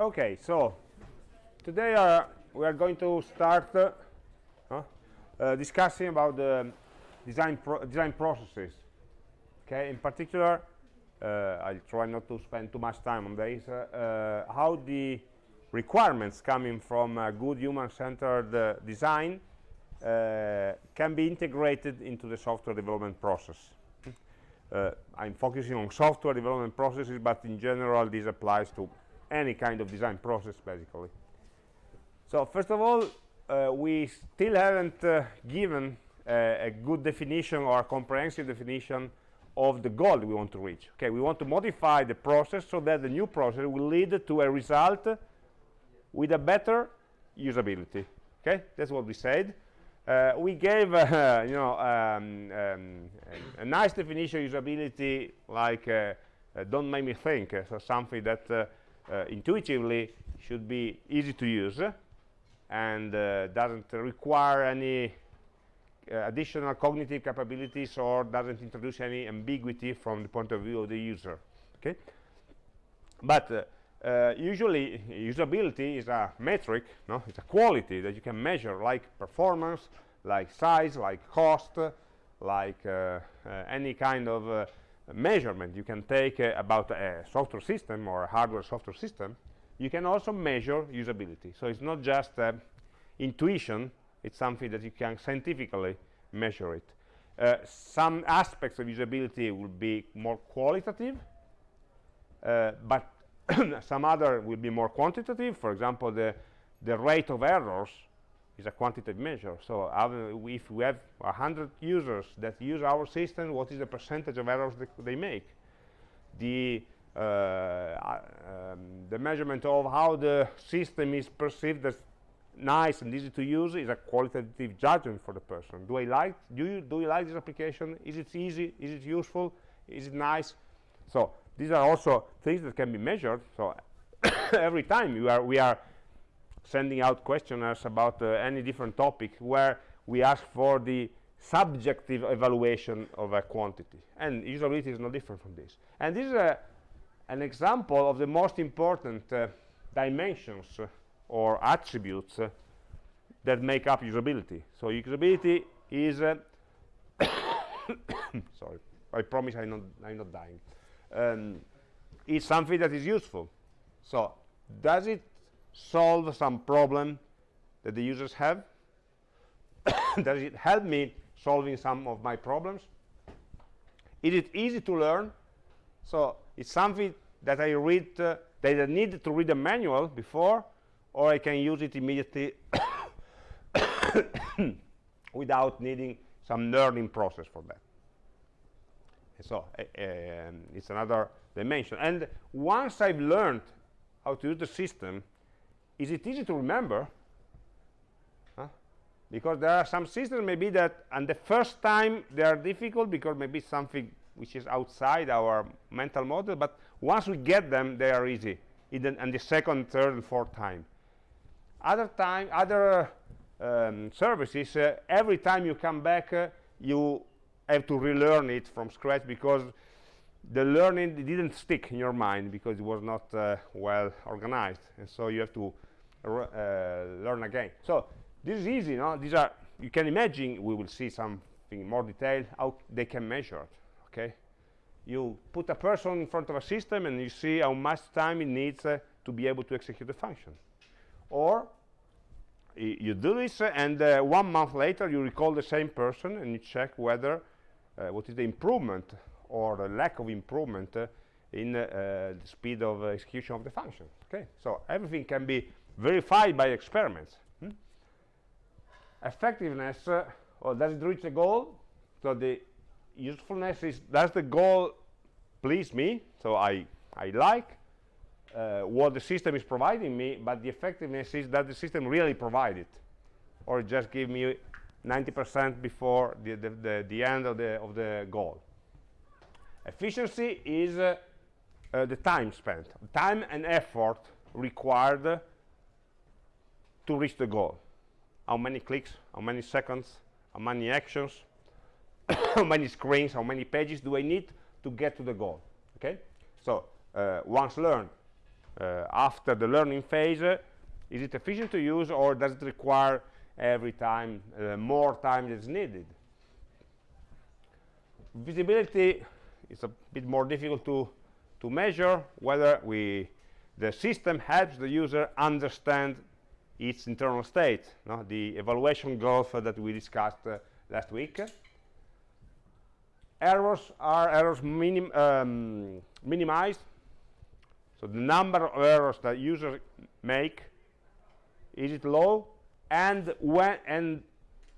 Okay, so today uh, we are going to start uh, uh, discussing about the design pro design processes. Okay, in particular, uh, I'll try not to spend too much time on this. Uh, uh, how the requirements coming from a good human-centered design can be integrated into the software development process. I'm focusing on software development processes, but in general, this applies to any kind of design process basically. So first of all uh, we still haven't uh, given uh, a good definition or a comprehensive definition of the goal we want to reach. Okay we want to modify the process so that the new process will lead to a result with a better usability. Okay that's what we said. Uh, we gave uh, you know um, um, a, a, nice definition of usability like uh, don't make me think so something that uh, intuitively should be easy to use and uh, doesn't require any uh, additional cognitive capabilities or doesn't introduce any ambiguity from the point of view of the user okay? But uh, uh, usually usability is a metric no? It's a quality that you can measure like performance like size like cost like uh, any kind of measurement. You can take uh, about a software system or a hardware software system you can also measure usability. So it's not just uh, intuition it's something that you can scientifically measure it. Uh, some aspects of usability will be more qualitative uh, but some other will be more quantitative. For example the the rate of errors is a quantitative measure. So if we have 100 users that use our system, what is the percentage of errors that they make? The, uh, um, the measurement of how the system is perceived as nice and easy to use is a qualitative judgment for the person. Do I like, do you, do you like this application? Is it easy? Is it useful? Is it nice? So these are also things that can be measured. So every time we are, we are sending out questionnaires about uh, any different topic where we ask for the subjective evaluation of a quantity. And usability is no different from this. And this is a, an example of the most important uh, dimensions uh, or attributes uh, that make up usability. So usability is uh, sorry I promise I'm not, I'm not dying. Um, is something that is useful. So does it solve some problem that the users have? Does it help me solving some of my problems? Is it easy to learn? So it's something that I read, uh, that I need to read a manual before, or I can use it immediately without needing some learning process for that. So uh, um, it's another dimension. And once I've learned how to use the system, is it easy to remember? Huh? Because there are some systems maybe that and the first time they are difficult because maybe something which is outside our mental model, but once we get them, they are easy, and the second, third, and fourth time. Other time, other um, services, uh, every time you come back, uh, you have to relearn it from scratch because the learning didn't stick in your mind because it was not uh, well organized, and so you have to learn again. So this is easy, no? These are, you can imagine, we will see something more detailed, how they can measure it, okay? You put a person in front of a system and you see how much time it needs uh, to be able to execute the function. Or you do this uh, and uh, one month later you recall the same person and you check whether uh, what is the improvement or the lack of improvement uh, in the speed of execution of the function okay so everything can be verified by experiments. Hmm? Effectiveness, uh, well, does it reach the goal? So the usefulness is, does the goal please me? So I, I like uh, what the system is providing me, but the effectiveness is that the system really provide it, or just give me 90% before the, the, the, the, end of the, of the goal. Efficiency is uh, uh, the time spent, time and effort required to reach the goal how many clicks how many seconds how many actions how many screens how many pages do I need to get to the goal okay so uh, once learned uh, after the learning phase, uh, is it efficient to use or does it require every time uh, more time is needed? Visibility is a bit more difficult to, to measure whether we the system helps the user understand its internal state, no? the evaluation gulf that we discussed uh, last week. Errors are errors minim um, minimized. So the number of errors that users make, is it low? And when, and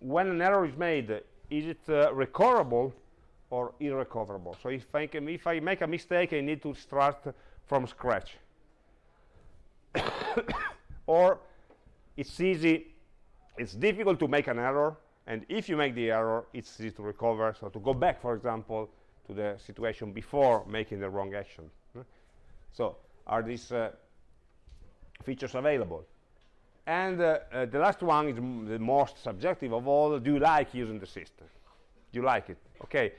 when an error is made, is it uh, recoverable or irrecoverable? So if I, can, if I make a mistake, I need to start from scratch. or it's easy, it's difficult to make an error, and if you make the error, it's easy to recover. So to go back, for example, to the situation before making the wrong action. So are these uh, features available? And uh, uh, the last one is the most subjective of all. Do you like using the system? Do you like it? Okay.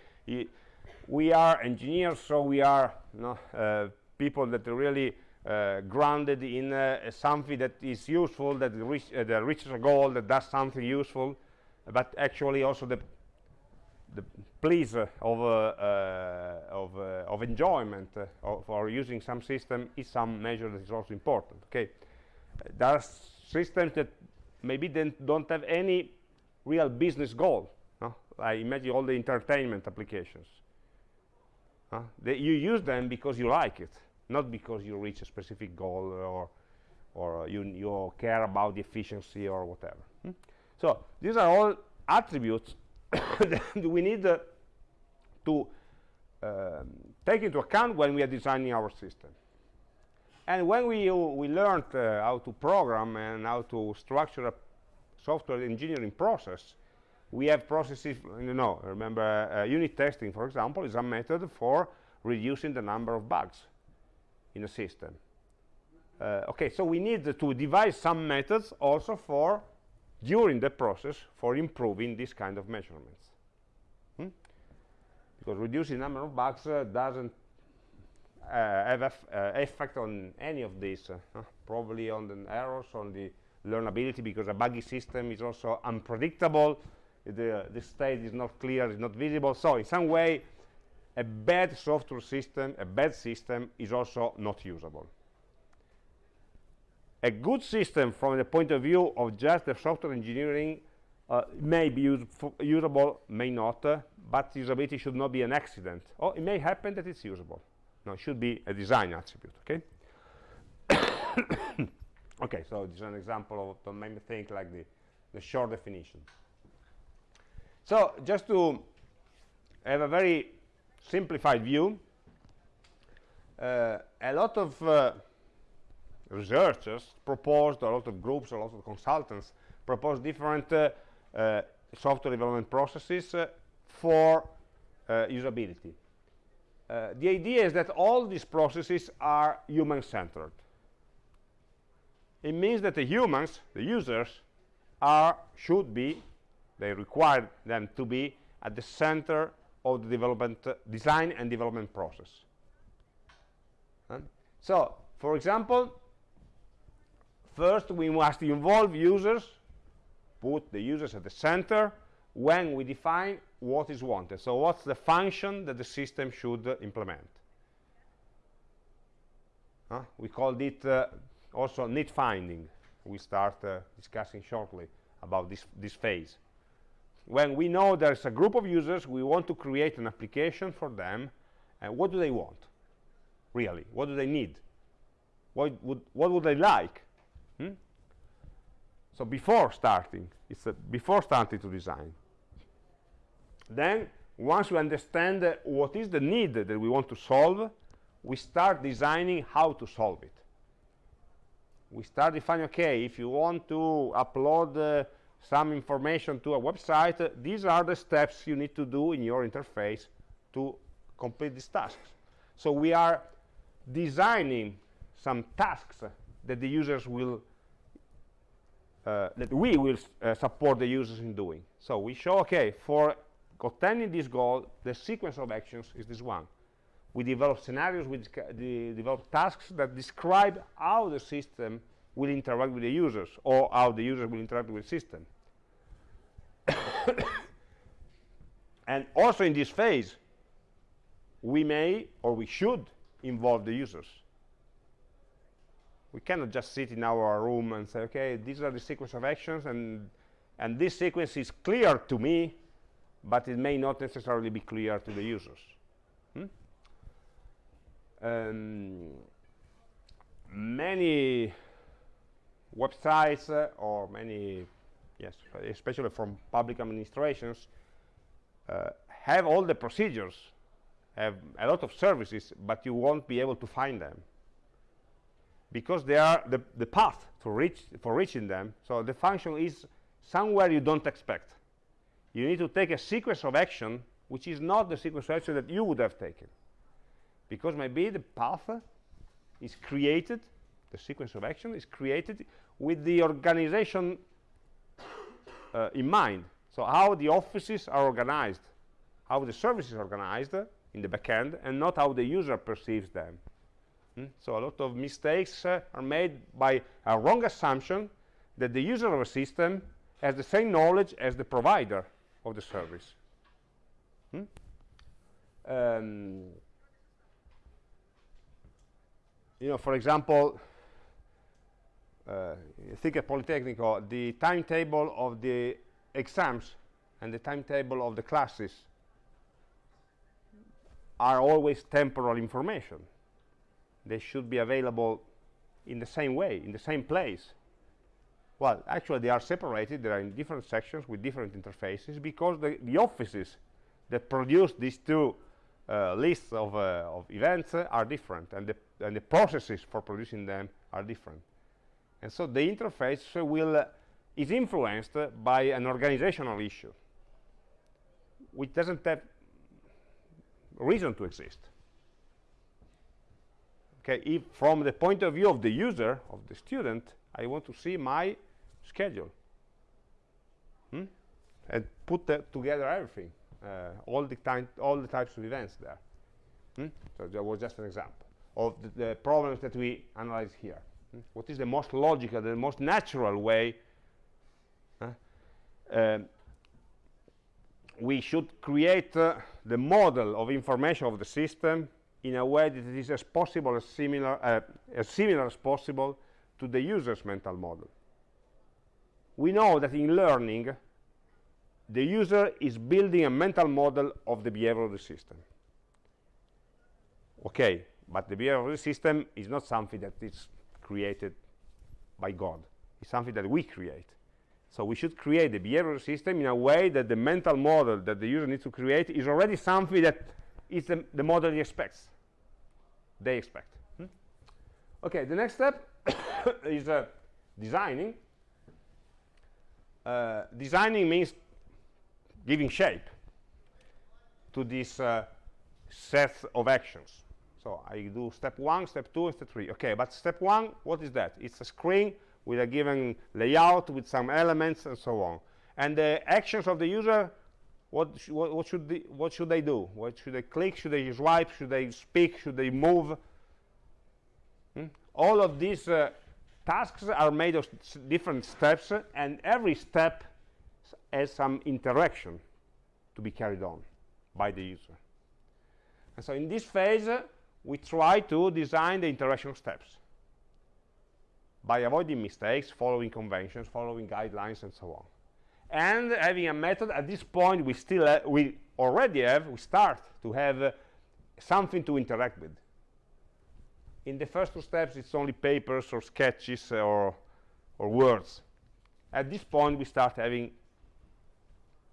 we are engineers, so we are you know, uh, people that really uh, grounded in uh, something that is useful, that, reach, uh, reaches a goal, that does something useful, but actually also the the pleasure of uh, uh, of, uh, of enjoyment of, for using some system is some measure that is also important. Okay, there are systems that maybe then don't have any real business goal. No? I imagine all the entertainment applications. You use them because you like it not because you reach a specific goal or or you, you care about the efficiency or whatever. Hmm? So these are all attributes that we need uh, to um, take into account when we are designing our system. And when we, uh, we learned uh, how to program and how to structure a software engineering process, we have processes, you know, remember uh, unit testing, for example, is a method for reducing the number of bugs in a system. Uh, okay, so we need to devise some methods also for, during the process, for improving this kind of measurements. Hmm? Because reducing number of bugs uh, doesn't uh, have uh, effect on any of these, uh, probably on the errors, on the learnability, because a buggy system is also unpredictable, the, the state is not clear, it's not visible, so in some way a bad software system, a bad system is also not usable. A good system from the point of view of just the software engineering uh, may be usable, may not, uh, but usability should not be an accident. Or it may happen that it's usable. No, it should be a design attribute, okay? okay, so this is an example of the main thing like the, the short definition. So just to have a very simplified view, uh, a lot of uh, researchers proposed, a lot of groups, a lot of consultants proposed different uh, uh software development processes uh, for usability. the idea is that all these processes are human-centered. It means that the humans, the users, are, should be, they require them to be at the center of the development design and development process. so, for example, first we must involve users, put the users at the center when we define what is wanted. So what's the function that the system should uh, implement? We called it uh, also need finding. We start uh, discussing shortly about this, this phase when we know there's a group of users, we want to create an application for them, and what do they want? Really, what do they need? What would, what would they like? Hmm? So before starting, it's before starting to design. Then, once we understand uh, what is the need that we want to solve, we start designing how to solve it. We start defining, okay, if you want to upload uh, some information to a website, these are the steps you need to do in your interface to complete these tasks. So we are designing some tasks that the users will uh, that we will uh, support the users in doing. So we show, okay, for attaining this goal, the sequence of actions is this one. we develop scenarios, we de develop tasks that describe how the system will interact with the users or how the users will interact with the system. and also in this phase, we may or we should involve the users. We cannot just sit in our room and say, okay, these are the sequence of actions and, and this sequence is clear to me, but it may not necessarily be clear to the users. Hmm? Um, many websites uh, or many, yes, especially from public administrations, uh, have all the procedures, have a lot of services, but you won't be able to find them because they are the, the path to reach for reaching them. So the function is somewhere you don't expect. You need to take a sequence of action which is not the sequence of action that you would have taken because maybe the path is created the sequence of action is created with the organization uh, in mind. So how the offices are organized, how the service is organized in the backend, and not how the user perceives them. Hmm? So a lot of mistakes uh, are made by a wrong assumption that the user of a system has the same knowledge as the provider of the service. Hmm? Um, you know, for example, uh, think at Politecnico, the timetable of the exams and the timetable of the classes are always temporal information. They should be available in the same way, in the same place. Well, actually, they are separated. They are in different sections with different interfaces because the, the offices that produce these two uh, lists of, uh, of events uh, are different, and the, and the processes for producing them are different. And so the interface will uh, is influenced by an organizational issue, which doesn't have reason to exist. Okay, if from the point of view of the user, of the student, I want to see my schedule hmm? and put together everything, uh, all the time, all the types of events there. Hmm? So that was just an example of the, the problems that we analyze here what is the most logical, the most natural way uh, we should create uh, the model of information of the system in a way that is as possible as similar uh, as similar as possible to the user's mental model. We know that in learning the user is building a mental model of the behavior of the system. Okay but the behavior of the system is not something that is created by God. It's something that we create. So we should create the behavioral system in a way that the mental model that the user needs to create is already something that is the, the model he expects. They expect. Hmm? Okay, the next step is uh, designing. Uh, designing means giving shape to this uh, set of actions. So I do step one, step two, and step three. Okay, but step one, what is that? It's a screen with a given layout with some elements and so on. And the actions of the user, what, sh what, what, should they, what should they do? What should they click? Should they swipe? Should they speak? Should they move? Hmm? All of these uh, tasks are made of different steps, and every step has some interaction to be carried on by the user. And so in this phase, we try to design the interaction steps by avoiding mistakes, following conventions, following guidelines, and so on. And having a method, at this point, we still we already have, we start to have uh, something to interact with. In the first two steps, it's only papers or sketches or, or words. At this point, we start having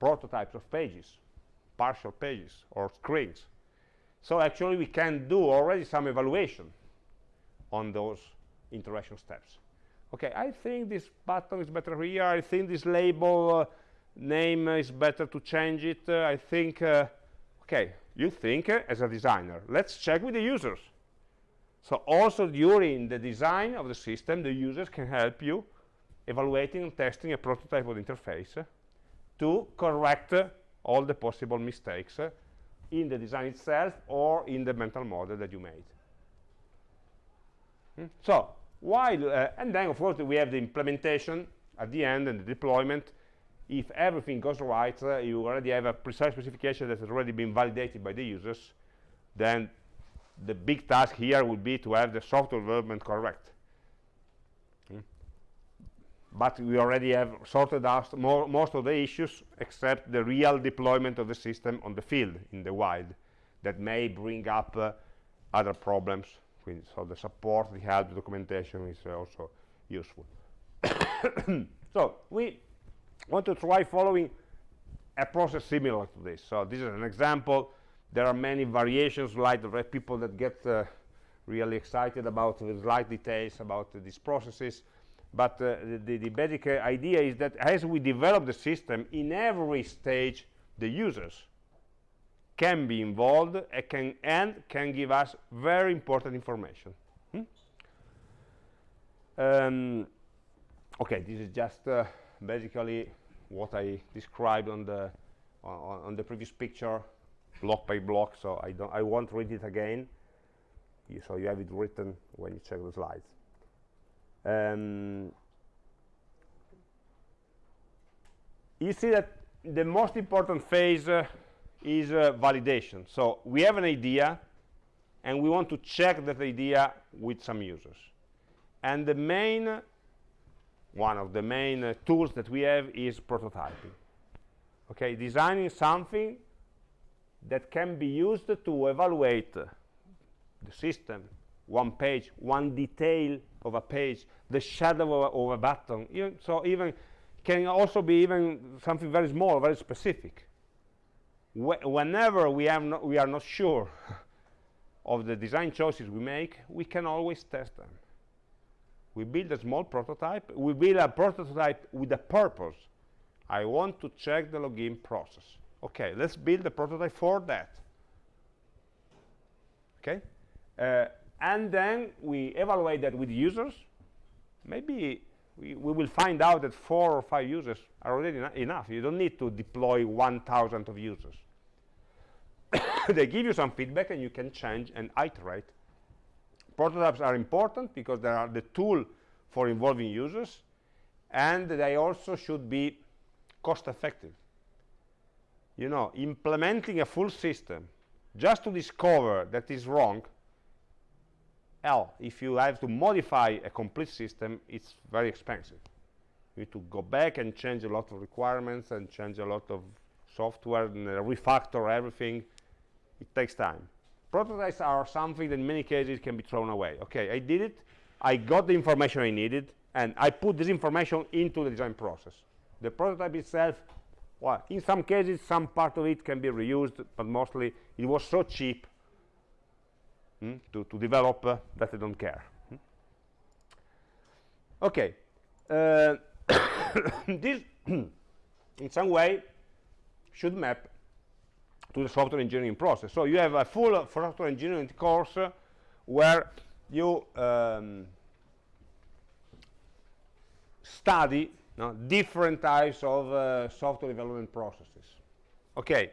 prototypes of pages, partial pages, or screens. So actually we can do already some evaluation on those interaction steps. Okay, I think this button is better here. I think this label uh, name is better to change it. Uh, I think, uh, okay, you think uh, as a designer. Let's check with the users. So also during the design of the system, the users can help you evaluating and testing a prototype of the interface to correct all the possible mistakes in the design itself or in the mental model that you made. Hmm? So, while, uh, and then of course we have the implementation at the end and the deployment. If everything goes right, uh, you already have a precise specification that has already been validated by the users, then the big task here would be to have the software development correct. But we already have sorted out more, most of the issues except the real deployment of the system on the field, in the wild, that may bring up uh, other problems. So the support, the help, the documentation is uh, also useful. so we want to try following a process similar to this. So this is an example there are many variations like the people that get uh, really excited about the slight details about these processes but uh, the, the, basic uh, idea is that as we develop the system in every stage the users can be involved and can, and can give us very important information hmm? um, okay this is just uh, basically what I described on the on, on the previous picture block by block, so I don't I won't read it again. You, so you have it written when you check the slides. Um, you see that the most important phase uh, is uh, validation. So we have an idea, and we want to check that idea with some users. And the main, one of the main uh, tools that we have is prototyping. Okay, designing something that can be used to evaluate the system, one page, one detail of a page, the shadow of a, of a button. Even, so even can also be even something very small, very specific. Wh whenever we, have no, we are not sure of the design choices we make, we can always test them. We build a small prototype. We build a prototype with a purpose. I want to check the login process okay let's build a prototype for that okay uh, and then we evaluate that with users. Maybe we, we, will find out that four or five users are already enough. You don't need to deploy 1000 of users. They give you some feedback and you can change and iterate. Prototypes are important because they are the tool for involving users and they also should be cost effective. You know, implementing a full system just to discover that is wrong, hell, if you have to modify a complete system, it's very expensive. You need to go back and change a lot of requirements and change a lot of software and refactor everything. It takes time. Prototypes are something that in many cases can be thrown away. Okay, I did it, I got the information I needed, and I put this information into the design process. The prototype itself well, in some cases, some part of it can be reused, but mostly it was so cheap hmm, to, to develop uh, that I don't care. Hmm. Okay. Uh, this, in some way, should map to the software engineering process. So you have a full uh, software engineering course uh, where you um, study no, different types of uh, software development processes. Okay,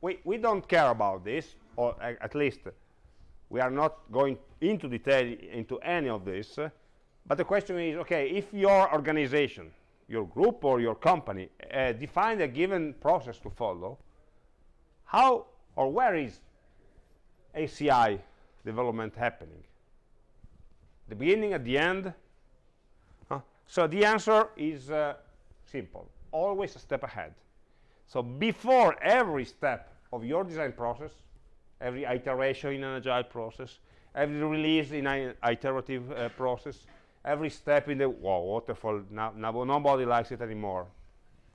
we, we don't care about this, or at least we are not going into detail into any of this, but the question is, okay, if your organization, your group or your company uh, a given process to follow, how or where is HCI development happening? The beginning, at the end, so the answer is uh, simple, always a step ahead. So before every step of your design process, every iteration in an agile process, every release in an iterative uh, process, every step in the well, waterfall, now, nobody likes it anymore.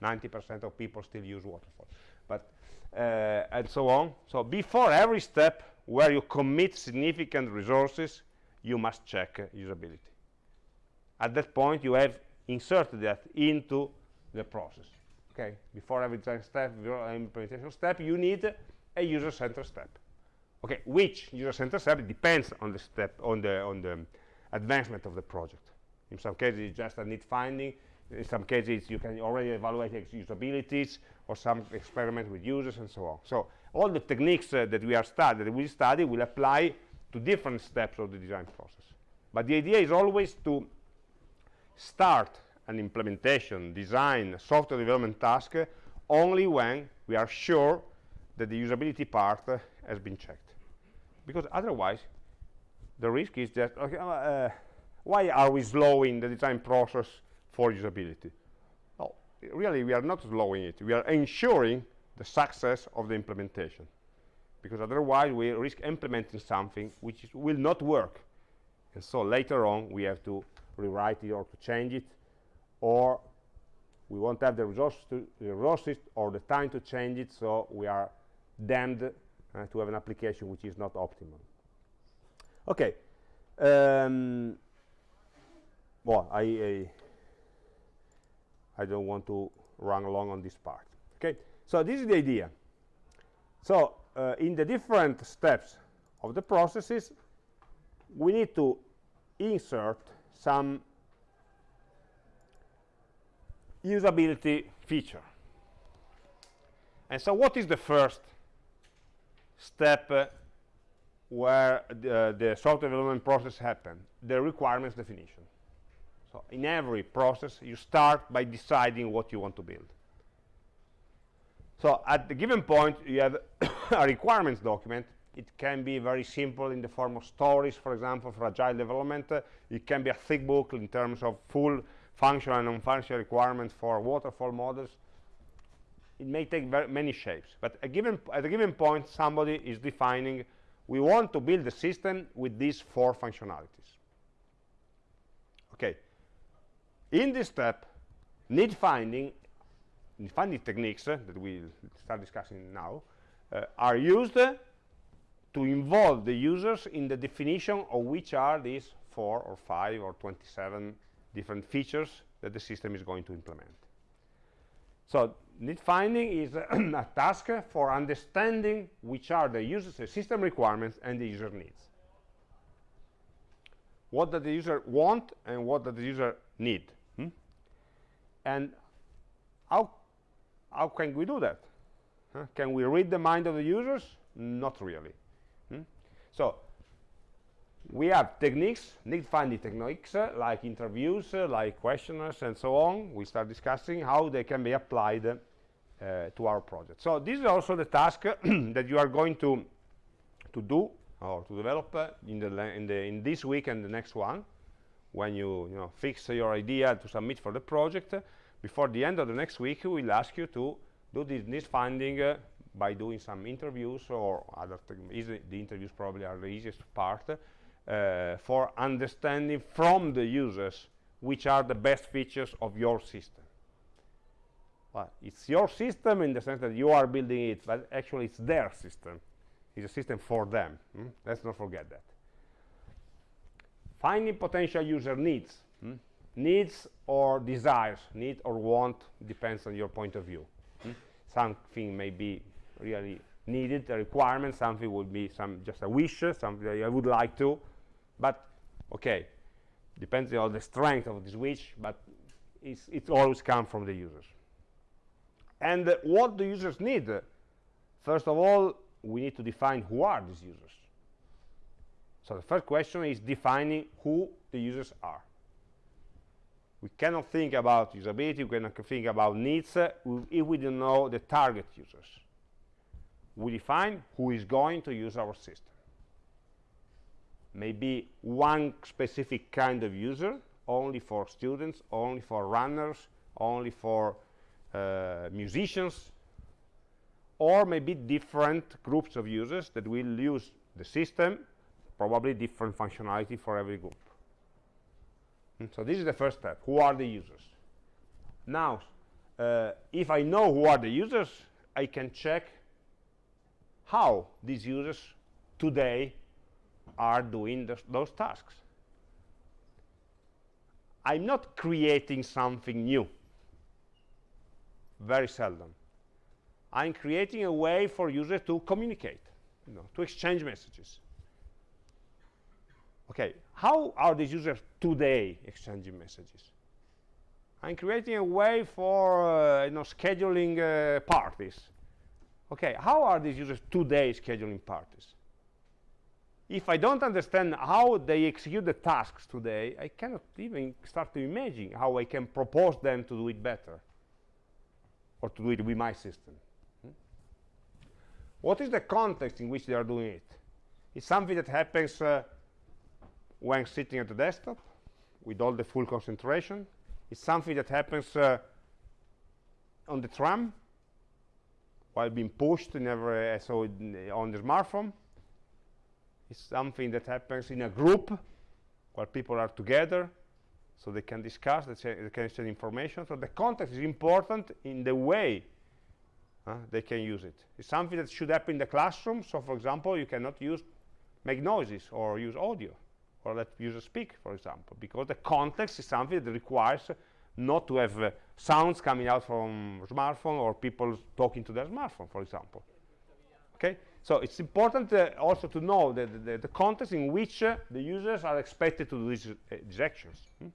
90% of people still use waterfall. But, uh, and so on. So before every step where you commit significant resources, you must check uh, usability at that point you have inserted that into the process okay before every design step before implementation step you need a user-centered step okay which user-centered step depends on the step on the on the advancement of the project in some cases it's just a need finding in some cases you can already evaluate usabilities or some experiment with users and so on. So all the techniques uh, that we are study, that we study will apply to different steps of the design process. But the idea is always to start an implementation, design, software development task uh, only when we are sure that the usability part uh, has been checked. Because otherwise, the risk is that, okay, uh, why are we slowing the design process for usability? Well, really, we are not slowing it. We are ensuring the success of the implementation. Because otherwise, we risk implementing something which will not work. And so later on, we have to rewrite it or to change it, or we won't have the resources, to, the resources or the time to change it, so we are damned uh, to have an application which is not optimal. Okay. Um, well, I, I, I don't want to run along on this part. Okay. So this is the idea. So uh, in the different steps of the processes, we need to insert some usability feature. And so what is the first step uh, where the, uh, the software development process happens? The requirements definition. So in every process, you start by deciding what you want to build. So at the given point, you have a requirements document. It can be very simple in the form of stories, for example, for agile development. Uh, it can be a thick book in terms of full functional and non-functional requirements for waterfall models. It may take many shapes, but a given, at a given point, somebody is defining, we want to build a system with these four functionalities. Okay. In this step, need finding, need finding techniques uh, that we'll start discussing now, uh, are used uh, to involve the users in the definition of which are these four or five or 27 different features that the system is going to implement. So need finding is a task for understanding which are the user's system requirements and the user needs. What does the user want and what does the user need? Hmm? And how, how can we do that? Huh? Can we read the mind of the users? Not really. Hmm? So we have techniques, need finding techniques, uh, like interviews, uh, like questionnaires, and so on. We start discussing how they can be applied uh, to our project. So this is also the task that you are going to to do or to develop uh, in the in the in this week and the next one, when you you know fix your idea to submit for the project. before the end of the next week, we will ask you to do this need finding uh, by doing some interviews or other. the interviews probably are the easiest part uh, for understanding from the users which are the best features of your system. Well, it's your system in the sense that you are building it, but actually it's their system. It's a system for them. Hmm? Let's not forget that. Finding potential user needs. Hmm? Needs or desires, need or want, depends on your point of view. Hmm? Something may be really needed, a requirement, something would be some just a wish, something I would like to, but okay depends on the strength of the switch but it always comes from the users. And uh, what the users need first of all we need to define who are these users. So the first question is defining who the users are. We cannot think about usability we cannot think about needs uh, if we don't know the target users. We define who is going to use our system maybe one specific kind of user, only for students, only for runners, only for uh, musicians, or maybe different groups of users that will use the system, probably different functionality for every group. Hmm, so this is the first step. Who are the users? Now, uh, if I know who are the users, I can check how these users today are doing those tasks. I'm not creating something new, very seldom. I'm creating a way for users to communicate, you know, to exchange messages. Okay, how are these users today exchanging messages? I'm creating a way for uh, you know scheduling uh, parties. Okay, how are these users today scheduling parties? If I don't understand how they execute the tasks today, I cannot even start to imagine how I can propose them to do it better or to do it with my system. Hmm? What is the context in which they are doing it? It's something that happens uh, when sitting at the desktop with all the full concentration. It's something that happens uh, on the tram while being pushed never uh, so on the smartphone. It's something that happens in a group where people are together so they can discuss, they, they can exchange information. So the context is important in the way uh, they can use it. It's something that should happen in the classroom. So for example, you cannot use make noises or use audio or let users speak, for example, because the context is something that requires not to have uh, sounds coming out from smartphone or people talking to their smartphone, for example. Okay, so it's important uh, also to know the, the, the, context in which uh, the users are expected to do these, uh, these actions. Hmm?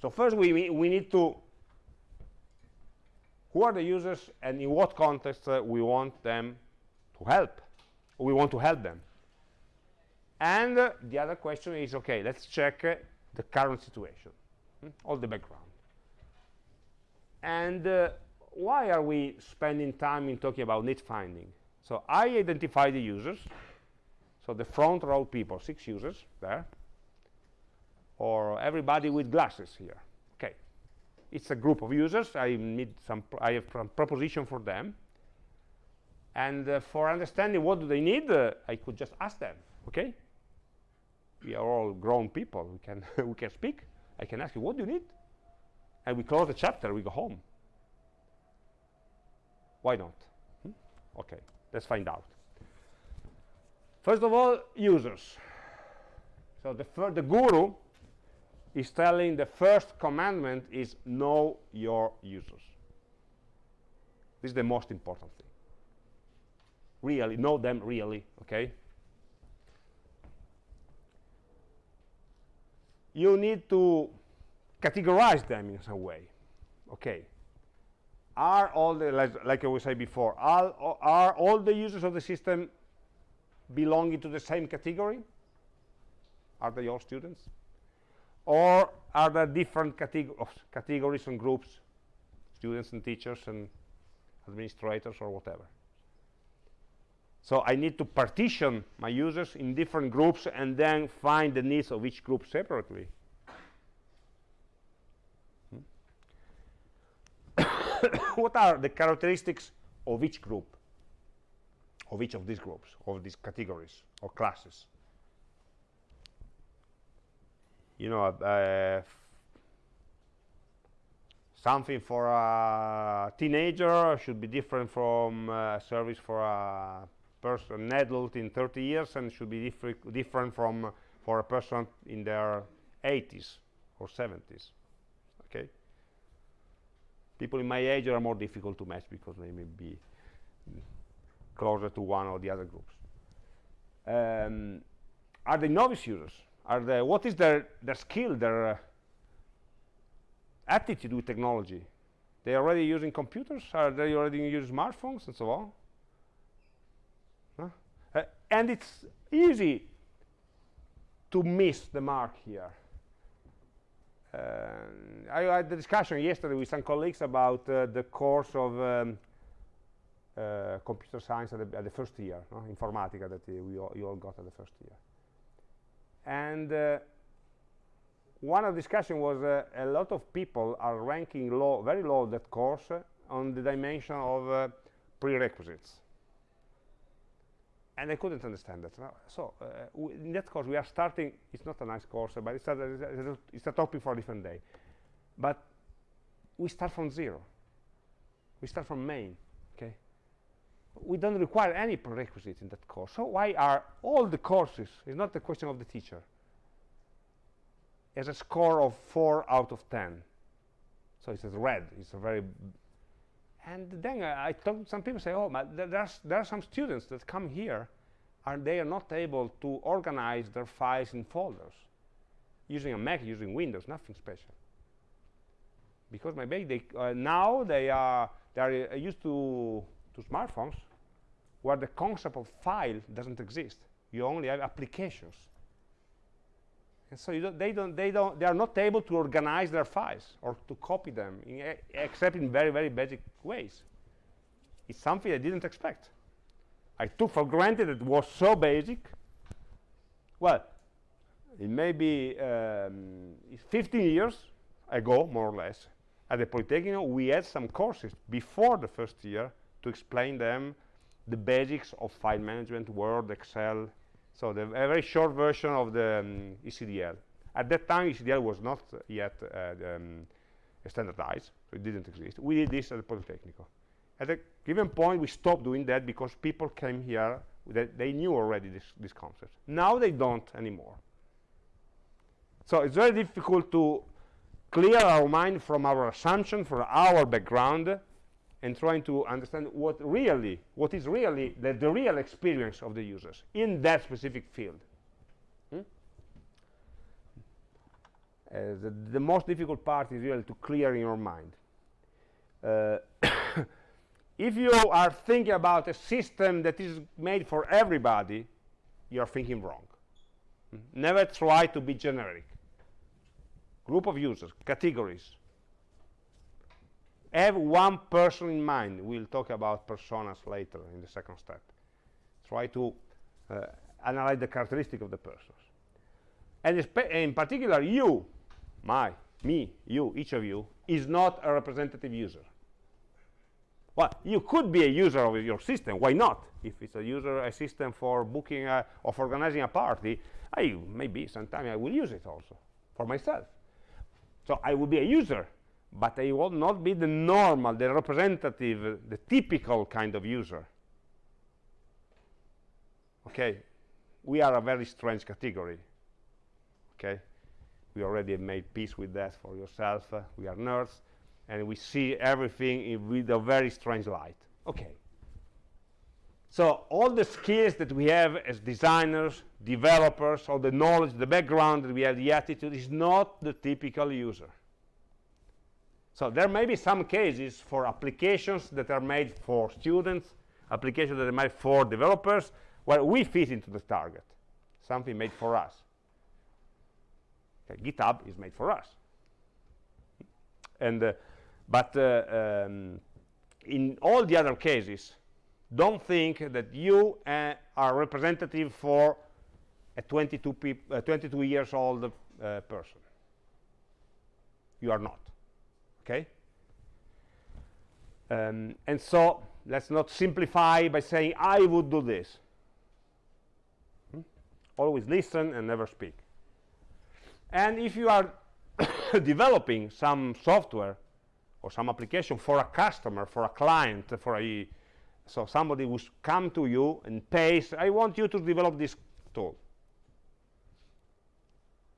So first we, we need to, who are the users and in what context uh, we want them to help, we want to help them. And uh, the other question is, okay, let's check uh, the current situation, hmm? all the background. And why are we spending time in talking about need finding? So I identify the users, so the front row people, six users there, or everybody with glasses here. Okay, it's a group of users. I need some. I have some proposition for them, and uh, for understanding what do they need, uh, I could just ask them. Okay, we are all grown people. We can we can speak. I can ask you what do you need, and we close the chapter. We go home. Why not? Hmm? Okay, let's find out. First of all, users. So the the guru is telling the first commandment is know your users. This is the most important thing. Really, know them really, okay? You need to categorize them in some way, okay? Are all the, like, like I was saying before, are, are all the users of the system belonging to the same category? Are they all students? or are there different categories and groups students and teachers and administrators or whatever so I need to partition my users in different groups and then find the needs of each group separately hmm? what are the characteristics of each group of each of these groups of these categories or classes you know, uh, something for a teenager should be different from a service for a person, an adult in 30 years, and should be different different from for a person in their 80s or 70s. People in my age are more difficult to match because they may be closer to one or the other groups. Um, are they novice users? are the what is their their skill their uh, attitude with technology they already using computers are they already using smartphones and so on huh? uh, and it's easy to miss the mark here I had the discussion yesterday with some colleagues about uh, the course of um, uh, computer science at the, at the, first year, no? informatica that uh, we all, you all got at the first year and uh, one of the discussion was uh, a lot of people are ranking low, very low that course uh, on the dimension of uh, prerequisites. And I couldn't understand that. So uh, in that course, we are starting, it's not a nice course, but it's a, it's a topic for a different day. But we start from zero. We start from main, okay? we don't require any prerequisites in that course. So why are all the courses, it's not the question of the teacher, has a score of 4 out of 10. So it's red, it's a very... And then I, some people say, oh, but there's, there are some students that come here and they are not able to organize their files in folders using a Mac, using Windows, nothing special. because maybe they uh, now they are they are uh, used to to smartphones where the concept of file doesn't exist you only have applications and so don't, they don't they don't they are not able to organize their files or to copy them in except in very very basic ways. It's something i didn't expect. I took for granted it was so basic. Well it may be um, 15 years ago more or less at the Polytechnic we had some courses before the first year to explain them the basics of file management, Word, Excel, so the a very short version of the um, ECDL. At that time, ECDL was not yet uh, um, standardized, so it didn't exist. We did this at the Politecnico. At a given point, we stopped doing that because people came here that they knew already this, this concept. Now they don't anymore. So it's very difficult to clear our mind from our assumption, from our background, and trying to understand what really, what is really the, the real experience of the users in that specific field. Hmm? Uh, the, the, most difficult part is really to clear in your mind. Uh, if you are thinking about a system that is made for everybody, you are thinking wrong. Hmm? Never try to be generic. Group of users, categories, have one person in mind. We'll talk about personas later in the second step. Try to uh, analyze the characteristic of the persons. And in particular, you, my, me, you, each of you, is not a representative user. Well, you could be a user of your system. Why not? If it's a user, a system for booking a, or for organizing a party, I maybe sometime I will use it also for myself. So I will be a user but they will not be the normal, the representative, the typical kind of user. Okay, we are a very strange category. Okay, we already made peace with that for yourself. Uh, we are nerds, and we see everything with a very strange light. Okay. So all the skills that we have as designers, developers, all the knowledge, the background that we have, the attitude is not the typical user. So there may be some cases for applications that are made for students, applications that are made for developers, where we fit into the target, something made for us. Okay, GitHub is made for us. And, uh, but uh, um, in all the other cases, don't think that you uh, are representative for a 22, 22 years old uh, person. You are not okay? Um, and so let's not simplify by saying I would do this. Hmm? always listen and never speak. And if you are developing some software or some application for a customer for a client for a so somebody who's come to you and pays I want you to develop this tool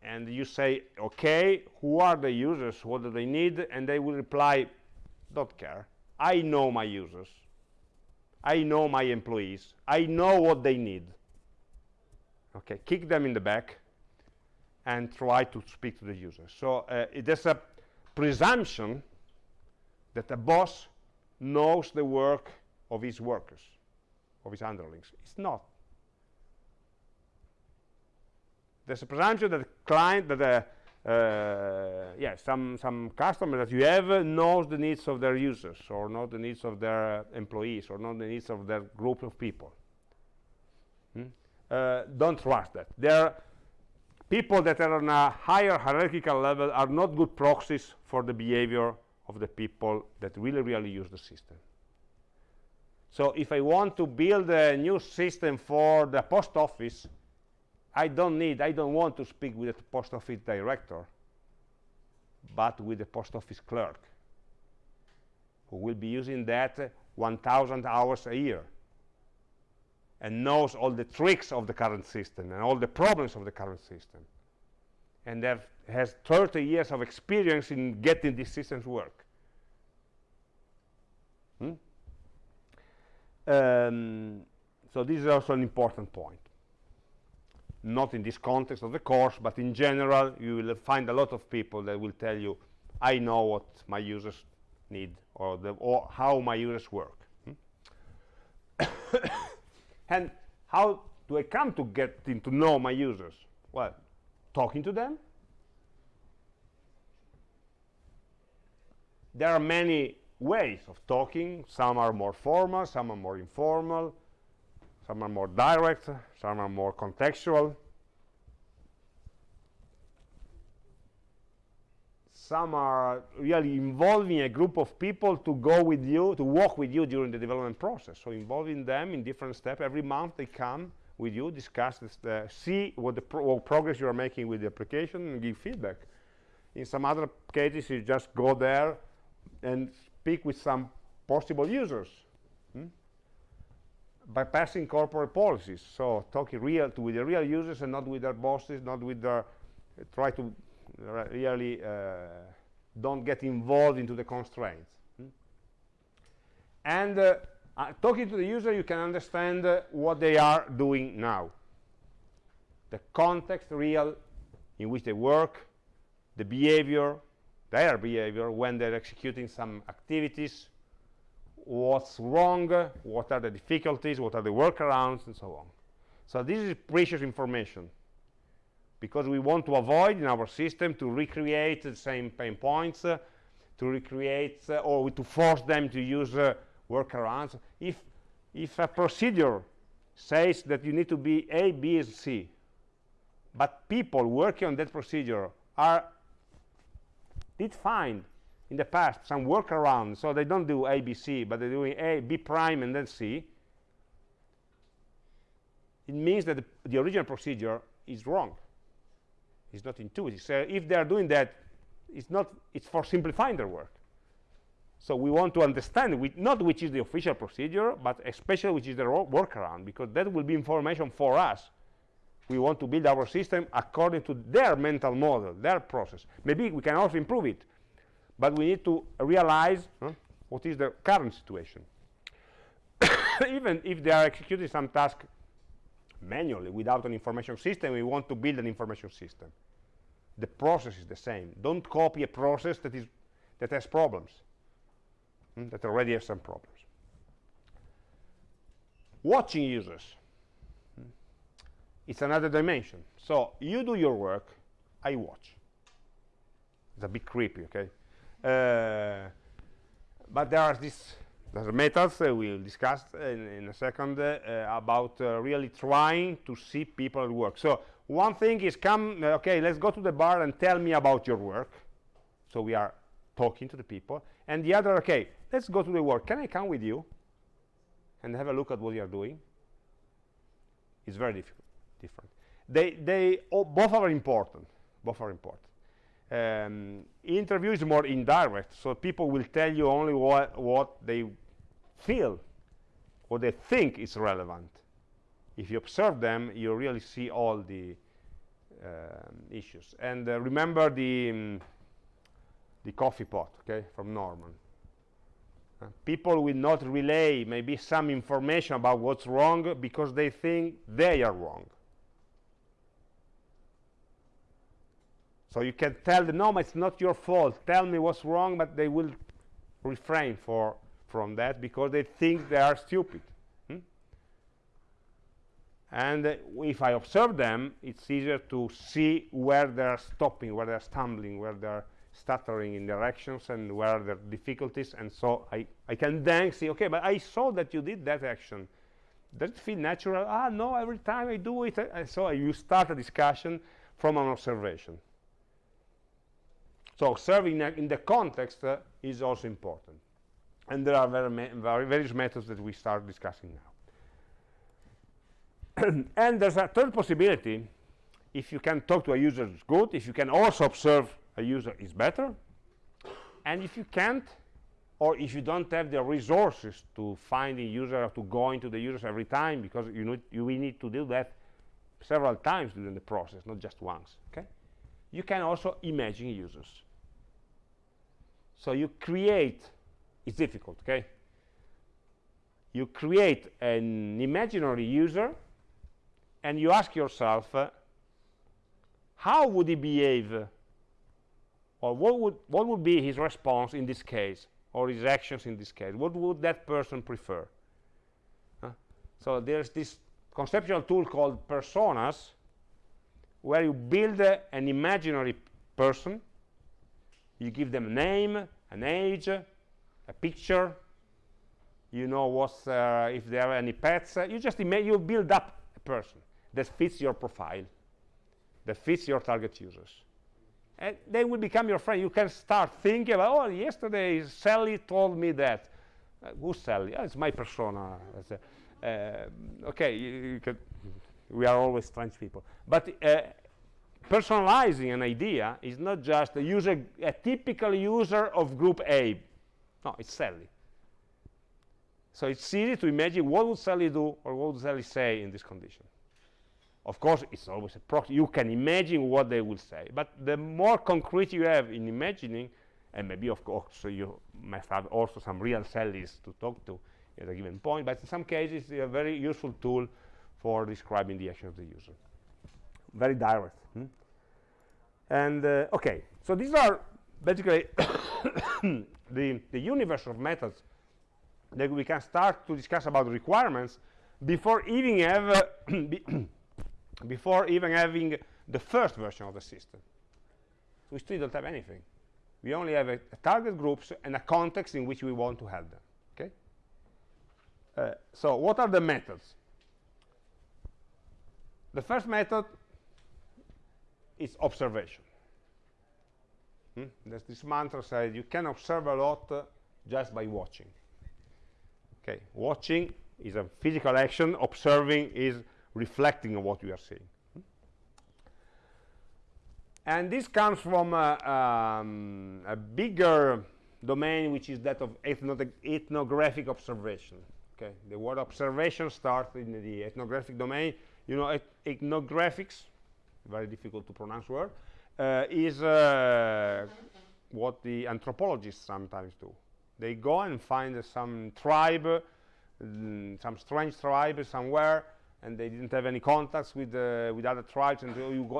and you say okay who are the users? What do they need? And they will reply don't care. I know my users. I know my employees. I know what they need. Okay kick them in the back and try to speak to the users so uh, there's a presumption that a boss knows the work of his workers of his underlings. It's not there's a presumption that the client that the uh, yeah some some customer that you have knows the needs of their users or know the needs of their employees or know the needs of their group of people. Hmm? uh, don't trust that. There people that are on a higher hierarchical level are not good proxies for the behavior of the people that really really use the system. So if I want to build a new system for the post office I don't need, I don't want to speak with the post office director, but with the post office clerk, who will be using that uh, 1,000 hours a year and knows all the tricks of the current system and all the problems of the current system and that has 30 years of experience in getting these systems work. Hmm? Um, so this is also an important point not in this context of the course, but in general, you will find a lot of people that will tell you I know what my users need or, the, or how my users work. Hmm? and how do I come to getting to know my users? Well, talking to them. There are many ways of talking. Some are more formal, some are more informal, some are more direct, some are more contextual. some are really involving a group of people to go with you, to walk with you during the development process. So involving them in different steps. Every month they come with you, discuss, this, uh, see what the pro what progress you are making with the application and give feedback. In some other cases, you just go there and speak with some possible users. Hmm? Bypassing corporate policies, so talking real to with the real users and not with their bosses, not with their, uh, try to really uh, don't get involved into the constraints. Hmm? And uh, uh, talking to the user, you can understand uh, what they are doing now. The context real in which they work, the behavior, their behavior when they're executing some activities, what's wrong, what are the difficulties, what are the workarounds, and so on. So this is precious information because we want to avoid in our system to recreate the same pain points, uh, to recreate uh, or to force them to use uh, workarounds. If, if a procedure says that you need to be A, B, and C, but people working on that procedure are did in the past some workaround, so they don't do A, B, C, but they're doing A, B prime, and then C, it means that the, the original procedure is wrong. It's not intuitive. So if they are doing that, it's not. It's for simplifying their work. So we want to understand not which is the official procedure, but especially which is the workaround, because that will be information for us. We want to build our system according to their mental model, their process. Maybe we can also improve it, but we need to realize huh, what is the current situation. Even if they are executing some task manually without an information system we want to build an information system. The process is the same. Don't copy a process that is that has problems hmm, that already has some problems. Watching users hmm, it's another dimension. So you do your work i watch. It's a bit creepy okay but there are these there's methods uh, we'll discuss in, in a second uh, about uh, really trying to see people at work. So one thing is come, uh, okay, let's go to the bar and tell me about your work. So we are talking to the people. And the other, okay, let's go to the work. Can I come with you and have a look at what you are doing? It's very difficult, different. They, they oh, both are important. Both are important. Um, interview is more indirect, so people will tell you only what, what they feel, what they think is relevant. If you observe them, you really see all the um, issues. And uh, remember the, um, the coffee pot, okay, from Norman. Uh, people will not relay maybe some information about what's wrong because they think they are wrong. So you can tell them, no, it's not your fault. Tell me what's wrong, but they will refrain for, from that because they think they are stupid. Hmm? And uh, if I observe them, it's easier to see where they're stopping, where they're stumbling, where they're stuttering in directions and where are their difficulties. And so I, I can then see, okay, but I saw that you did that action. Does it feel natural? Ah, no, every time I do it. So you start a discussion from an observation. So serving in the context uh, is also important. And there are various methods that we start discussing now. and there's a third possibility. If you can talk to a user, it's good. If you can also observe a user, it's better. And if you can't, or if you don't have the resources to find a user or to go into the users every time, because you need, you will need to do that several times during the process, not just once. Okay? You can also imagine users. So you create, it's difficult, okay? You create an imaginary user and you ask yourself, uh, how would he behave? Or what would what would be his response in this case? Or his actions in this case? What would that person prefer? So there's this conceptual tool called personas where you build uh, an imaginary person you give them a name an age a picture. You know what's uh, if there are any pets. You just you build up a person that fits your profile that fits your target users. And they will become your friend. You can start thinking about oh yesterday sally told me that. Uh, who's sally? Oh, it's my persona. Uh, okay you, you we are always strange people. But uh, personalizing an idea is not just a user a typical user of group a. No it's sally. So it's easy to imagine what would sally do or what would sally say in this condition. Of course it's always a proxy. You can imagine what they will say. But the more concrete you have in imagining and maybe of course you must have also some real Sallies to talk to at a given point, but in some cases it's a very useful tool for describing the action of the user. Very direct. And uh, okay, so these are basically the, the universe of methods that we can start to discuss about requirements before even have uh, before even having the first version of the system. we still don't have anything. We only have a, a target groups and a context in which we want to have them. Okay. Uh, so what are the methods? The first method is observation. Hmm? There's this mantra says you can observe a lot uh, just by watching. Okay, watching is a physical action, observing is reflecting on what you are seeing. Hmm? And this comes from uh, um, a bigger domain, which is that of ethnographic observation okay the word observation starts in the ethnographic domain you know et ethnographics very difficult to pronounce word uh, is uh, what the anthropologists sometimes do. They go and find some tribe mm, some strange tribe somewhere and they didn't have any contacts with uh, with other tribes and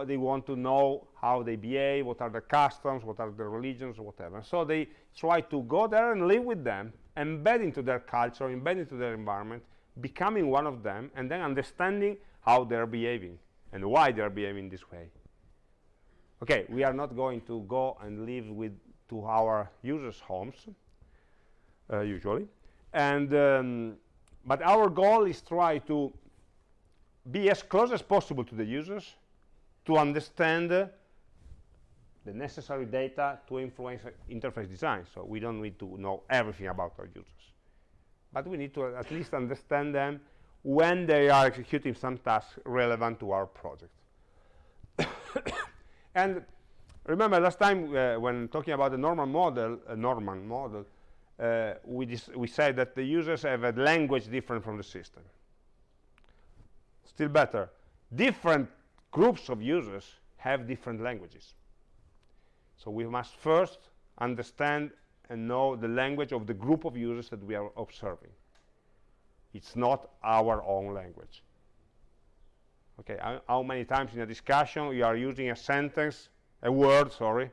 they want to know how they behave what are the customs what are the religions whatever. So they try to go there and live with them embed into their culture, embed into their environment, becoming one of them, and then understanding how they're behaving and why they're behaving this way. Okay, we are not going to go and live with to our users' homes, uh, usually, and um, but our goal is try to be as close as possible to the users to understand uh, the necessary data to influence interface design. So we don't need to know everything about our users. But we need to at least understand them when they are executing some task relevant to our project. and remember last time uh, when talking about the normal model, uh, Norman model, uh, we, we said that the users have a language different from the system. Still better, different groups of users have different languages. So we must first understand and know the language of the group of users that we are observing. It's not our own language. Okay, how, how many times in a discussion you are using a sentence, a word, sorry,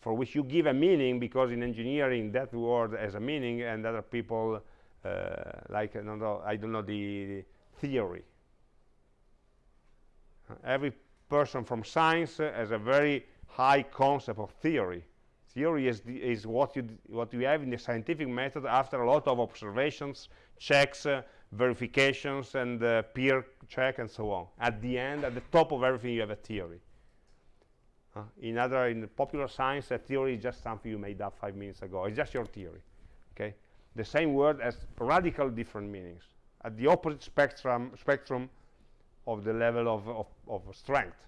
for which you give a meaning because in engineering that word has a meaning and other people uh, like I don't know, I don't know the, the theory. Every person from science has a very high concept of theory. Theory is, is what, you what you have in the scientific method after a lot of observations, checks, uh, verifications, and uh, peer check, and so on. At the end, at the top of everything, you have a theory. In other, in popular science, a theory is just something you made up five minutes ago. It's just your theory. Okay, the same word has radical different meanings at the opposite spectrum spectrum of the level of, of, of strength.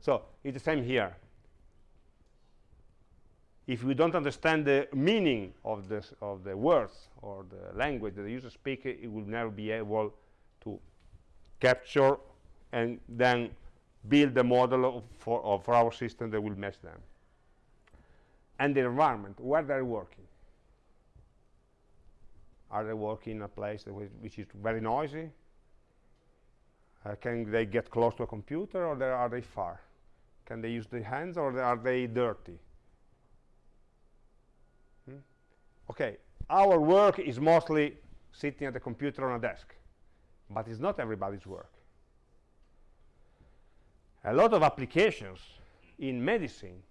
So it's the same here. If we don't understand the meaning of, this, of the words or the language that the user speaks, it will never be able to capture and then build a model of, for, of, our system that will match them. And the environment, where they're working. Are they working in a place which is very noisy? Uh, can they get close to a computer or are they far? Can they use the hands or are they dirty? Hmm? Okay, our work is mostly sitting at the computer on a desk, but it's not everybody's work. A lot of applications in medicine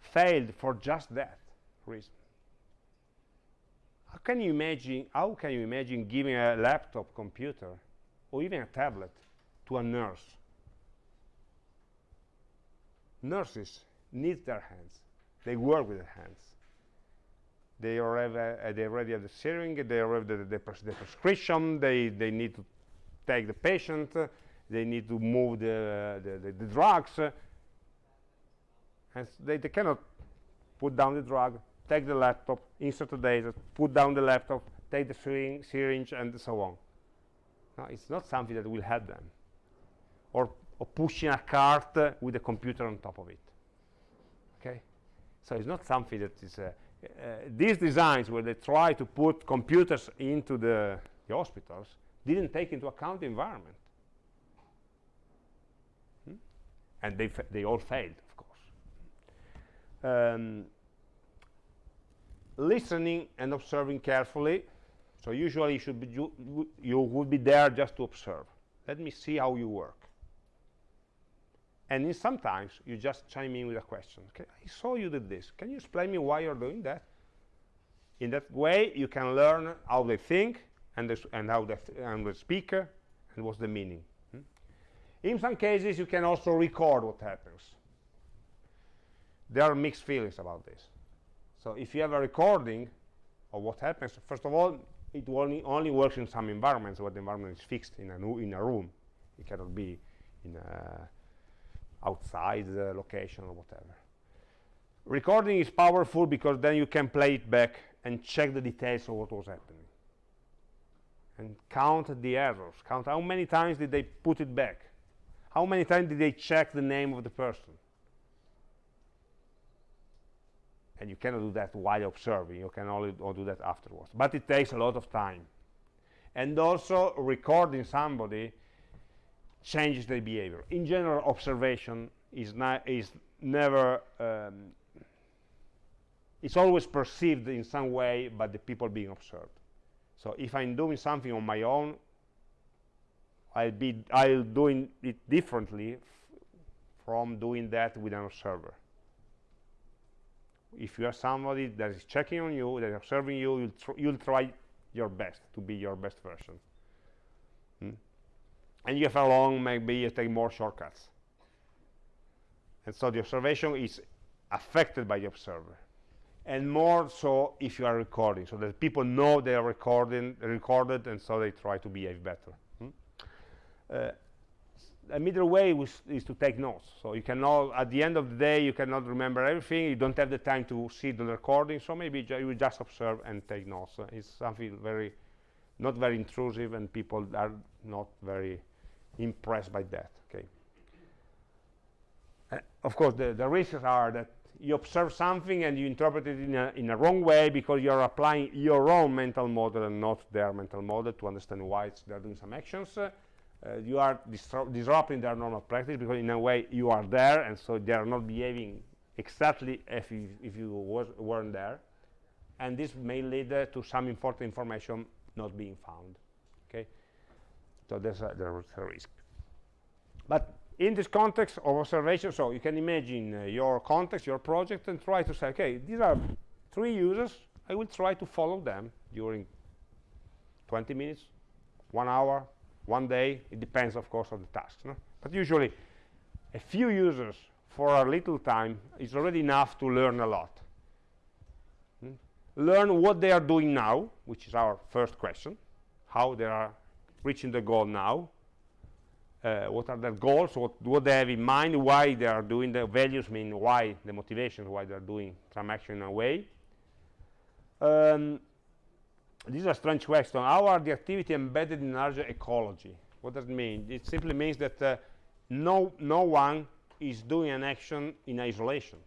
failed for just that reason. How can you imagine, how can you imagine giving a laptop computer or even a tablet to a nurse? Nurses need their hands. They work with their hands. They already, they already have the syringe, they already have the, pres the prescription, they, they need to take the patient, they need to move the, the, the, the drugs, and they, they cannot put down the drug, take the laptop, insert the data, put down the laptop, take the syring syringe, and so on. No, it's not something that will help them. Or, or pushing a cart uh, with a computer on top of it. Okay? So it's not something that is... Uh, these designs where they try to put computers into the, the hospitals didn't take into account the environment. Hmm? And they, they all failed, of course. Um, listening and observing carefully. So usually you should be you would be there just to observe. Let me see how you work. And sometimes you just chime in with a question. Okay, I saw you did this. Can you explain me why you're doing that? In that way, you can learn how they think and, the, and how the, and the speaker and what's the meaning. Hmm? In some cases, you can also record what happens. There are mixed feelings about this. So if you have a recording of what happens, first of all, it only, only works in some environments where the environment is fixed in a, in a room. It cannot be in a outside the location or whatever. Recording is powerful because then you can play it back and check the details of what was happening. And count the errors. Count how many times did they put it back. How many times did they check the name of the person. and you cannot do that while observing you can only do that afterwards but it takes a lot of time and also recording somebody changes their behavior. In general observation is is never um, it's always perceived in some way by the people being observed. So if i'm doing something on my own i'll be i'll doing it differently from doing that with an observer. If you are somebody that is checking on you, that is observing you, you'll, tr you'll try your best to be your best version. And if along, maybe you take more shortcuts. And so the observation is affected by the observer. And more so if you are recording, so that people know they are recording, recorded, and so they try to behave better. Hmm? Uh, a middle way is to take notes. So you cannot, at the end of the day, you cannot remember everything. You don't have the time to see the recording. So maybe ju you just observe and take notes. Uh, it's something very, not very intrusive, and people are not very impressed by that. Okay. Uh, of course, the, the risks are that you observe something and you interpret it in a, in a wrong way because you're applying your own mental model and not their mental model to understand why they're doing some actions. Uh, uh, you are disrupting their normal practice because in a way you are there and so they are not behaving exactly if you, if you was, weren't there and this may lead uh, to some important information not being found okay so there's a, there's a risk but in this context of observation so you can imagine uh, your context your project and try to say okay these are three users I will try to follow them during 20 minutes one hour one day it depends of course on the task no? but usually a few users for a little time is already enough to learn a lot hmm? learn what they are doing now which is our first question how they are reaching the goal now uh, what are their goals what, what they have in mind why they are doing the values mean why the motivation why they are doing some action in a way um, this is a strange question. How are the activity embedded in larger ecology? What does it mean? It simply means that uh, no, no one is doing an action in isolation.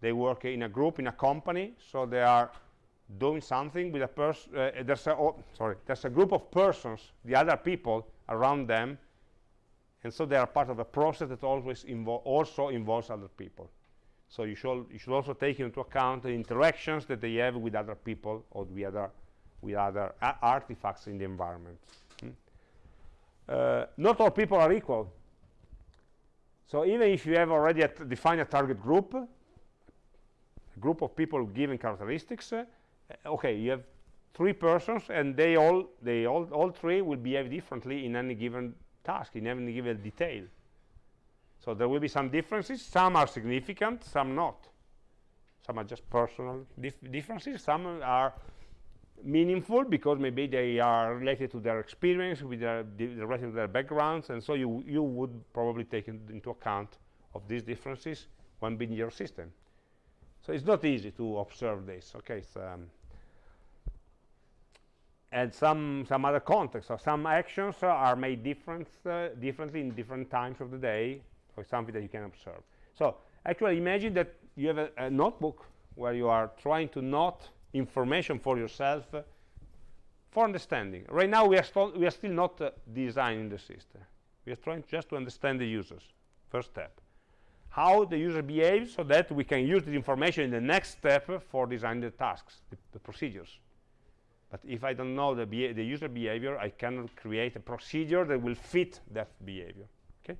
They work in a group, in a company, so they are doing something with a person. Uh, there's a oh, sorry, there's a group of persons, the other people around them, and so they are part of a process that always invo also involves other people. So you should, you should also take into account the interactions that they have with other people or with other, with other artifacts in the environment. Hmm? Uh, not all people are equal. So even if you have already defined a target group, a group of people with given characteristics, uh, Uh, okay, you have three persons and they all, they all, all three will behave differently in any given task, in any given detail. So there will be some differences. Some are significant, some not. Some are just personal dif differences. Some are meaningful because maybe they are related to their experience, with their related to their backgrounds, and so you you would probably take into account of these differences when building your system. So it's not easy to observe this. Okay, um, and some some other contexts. So some actions uh, are made different uh, differently in different times of the day or something that you can observe. So actually imagine that you have a, a notebook where you are trying to note information for yourself uh, for understanding. Right now we are, we are still not uh, designing the system. We are trying just to understand the users, first step. How the user behaves so that we can use the information in the next step for designing the tasks, the, the procedures. But if I don't know the, the user behavior, I cannot create a procedure that will fit that behavior. Okay?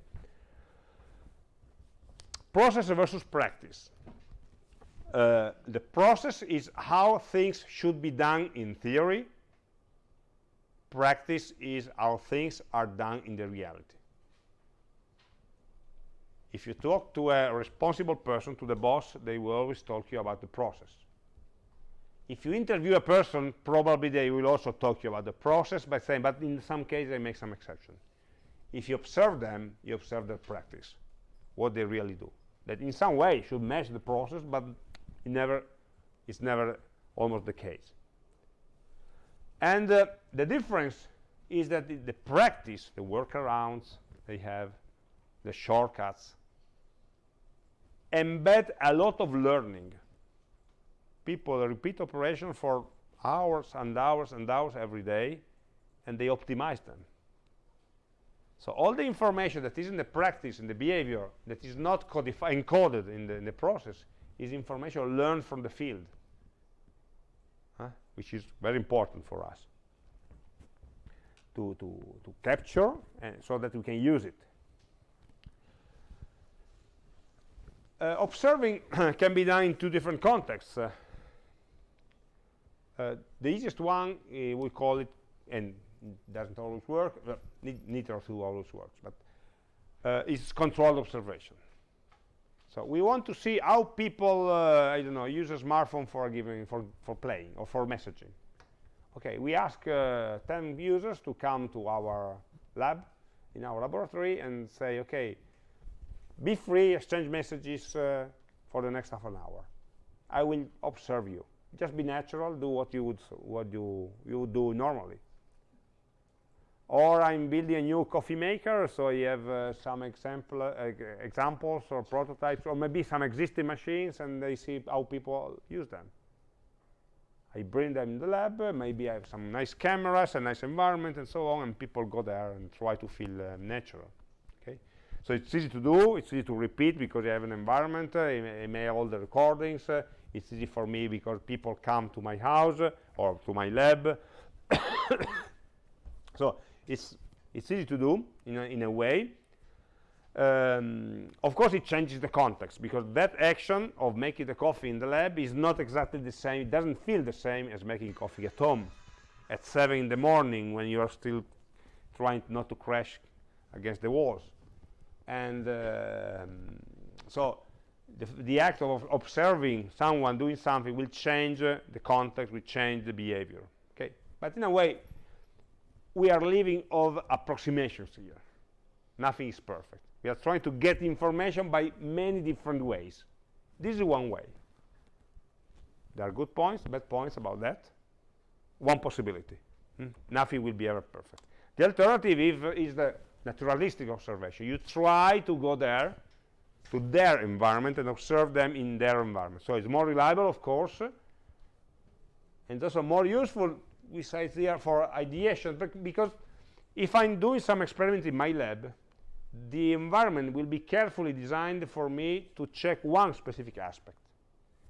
process versus practice. Uh, the process is how things should be done in theory. Practice is how things are done in the reality. If you talk to a responsible person, to the boss, they will always talk to you about the process. If you interview a person, probably they will also talk to you about the process by saying, but in some cases they make some exception. If you observe them, you observe their practice, what they really do that in some way should match the process, but it never, it's never almost the case. And uh, the difference is that the, the, practice, the workarounds they have, the shortcuts, embed a lot of learning. People repeat operations for hours and hours and hours every day, and they optimize them. So all the information that is in the practice, in the behavior, that is not codified, encoded in the, in the process, is information learned from the field, huh? which is very important for us to, to, to capture and so that we can use it. Uh, observing can be done in two different contexts. Uh, uh, the easiest one, uh, we call it, and doesn't always work, neither of two always works, but uh, it's controlled observation. So we want to see how people, uh, I don't know, use a smartphone for giving, for, for playing or for messaging. Okay, we ask uh, 10 users to come to our lab, in our laboratory, and say, okay, be free, exchange messages uh, for the next half an hour. I will observe you. Just be natural, do what you would, what you, you would do normally or I'm building a new coffee maker, so I have uh, some example, uh, examples or prototypes, or maybe some existing machines, and they see how people use them. I bring them in the lab, uh, maybe I have some nice cameras, a nice environment, and so on, and people go there and try to feel uh, natural. So it's easy to do, it's easy to repeat because you have an environment, uh, I may have all the recordings, uh, it's easy for me because people come to my house or to my lab. so it's it's easy to do in a, in a way. Um, of course it changes the context because that action of making the coffee in the lab is not exactly the same it doesn't feel the same as making coffee at home. At 7 in the morning when you are still trying not to crash against the walls and um, so the, the, act of observing someone doing something will change uh, the context will change the behavior okay but in a way we are living of approximations here. Nothing is perfect. We are trying to get information by many different ways. This is one way. There are good points, bad points about that. One possibility. Hmm? Nothing will be ever perfect. The alternative is, is the naturalistic observation. You try to go there, to their environment, and observe them in their environment. So it's more reliable, of course, and also more useful we say it's there for ideation because if I'm doing some experiment in my lab the environment will be carefully designed for me to check one specific aspect.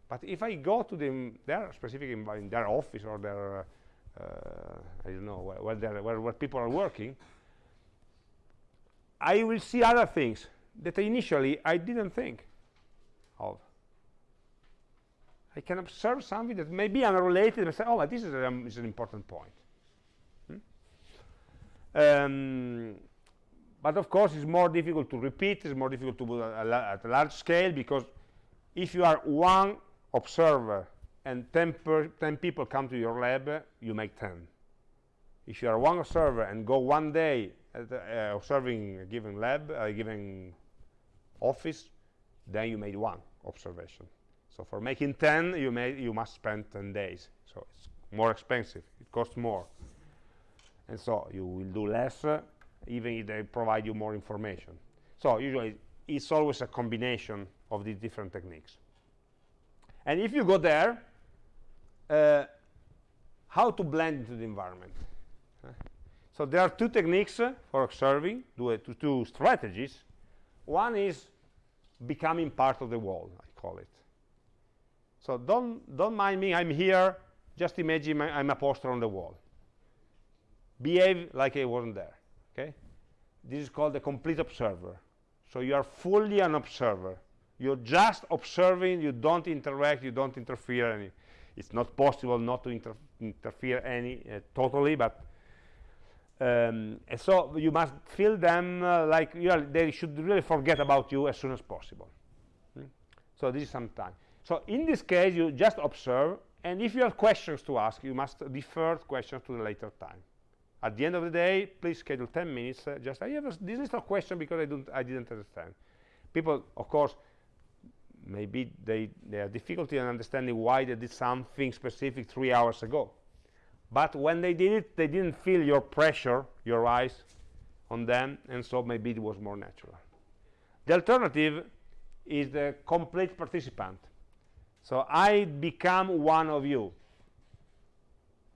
But if I go to them, their specific in their office or their, uh, I don't know, where, where, where people are working, I will see other things that initially I didn't think of. I can observe something that may be unrelated and say, oh, this is, um, is an important point. Hmm? Um, but of course, it's more difficult to repeat, it's more difficult to do at a large scale because if you are one observer and 10, 10 people come to your lab, you make 10. If you are one observer and go one day uh, observing a given lab, a given office, then you made one observation. So for making 10, you, you must spend 10 days. So it's more expensive. It costs more. And so you will do less, uh, even if they provide you more information. So usually it's always a combination of these different techniques. And if you go there, uh, how to blend into the environment. Uh, so there are two techniques for observing, two, two strategies. One is becoming part of the wall, I call it. So don't, don't mind me, I'm here, just imagine I'm a poster on the wall. Behave like I wasn't there, okay? This is called the complete observer. So you are fully an observer. You're just observing, you don't interact, you don't interfere any. It's not possible not to inter interfere any uh, totally, but um, and so you must feel them uh, like they should really forget about you as soon as possible. Hmm? So this is some time. So in this case, you just observe, and if you have questions to ask, you must defer questions to the later time. At the end of the day, please schedule 10 minutes. Uh, just I have a, this little question because I don't, I didn't understand. People, of course, maybe they they have difficulty in understanding why they did something specific three hours ago. But when they did it, they didn't feel your pressure, your eyes on them, and so maybe it was more natural. The alternative is the complete participant. So I become one of you.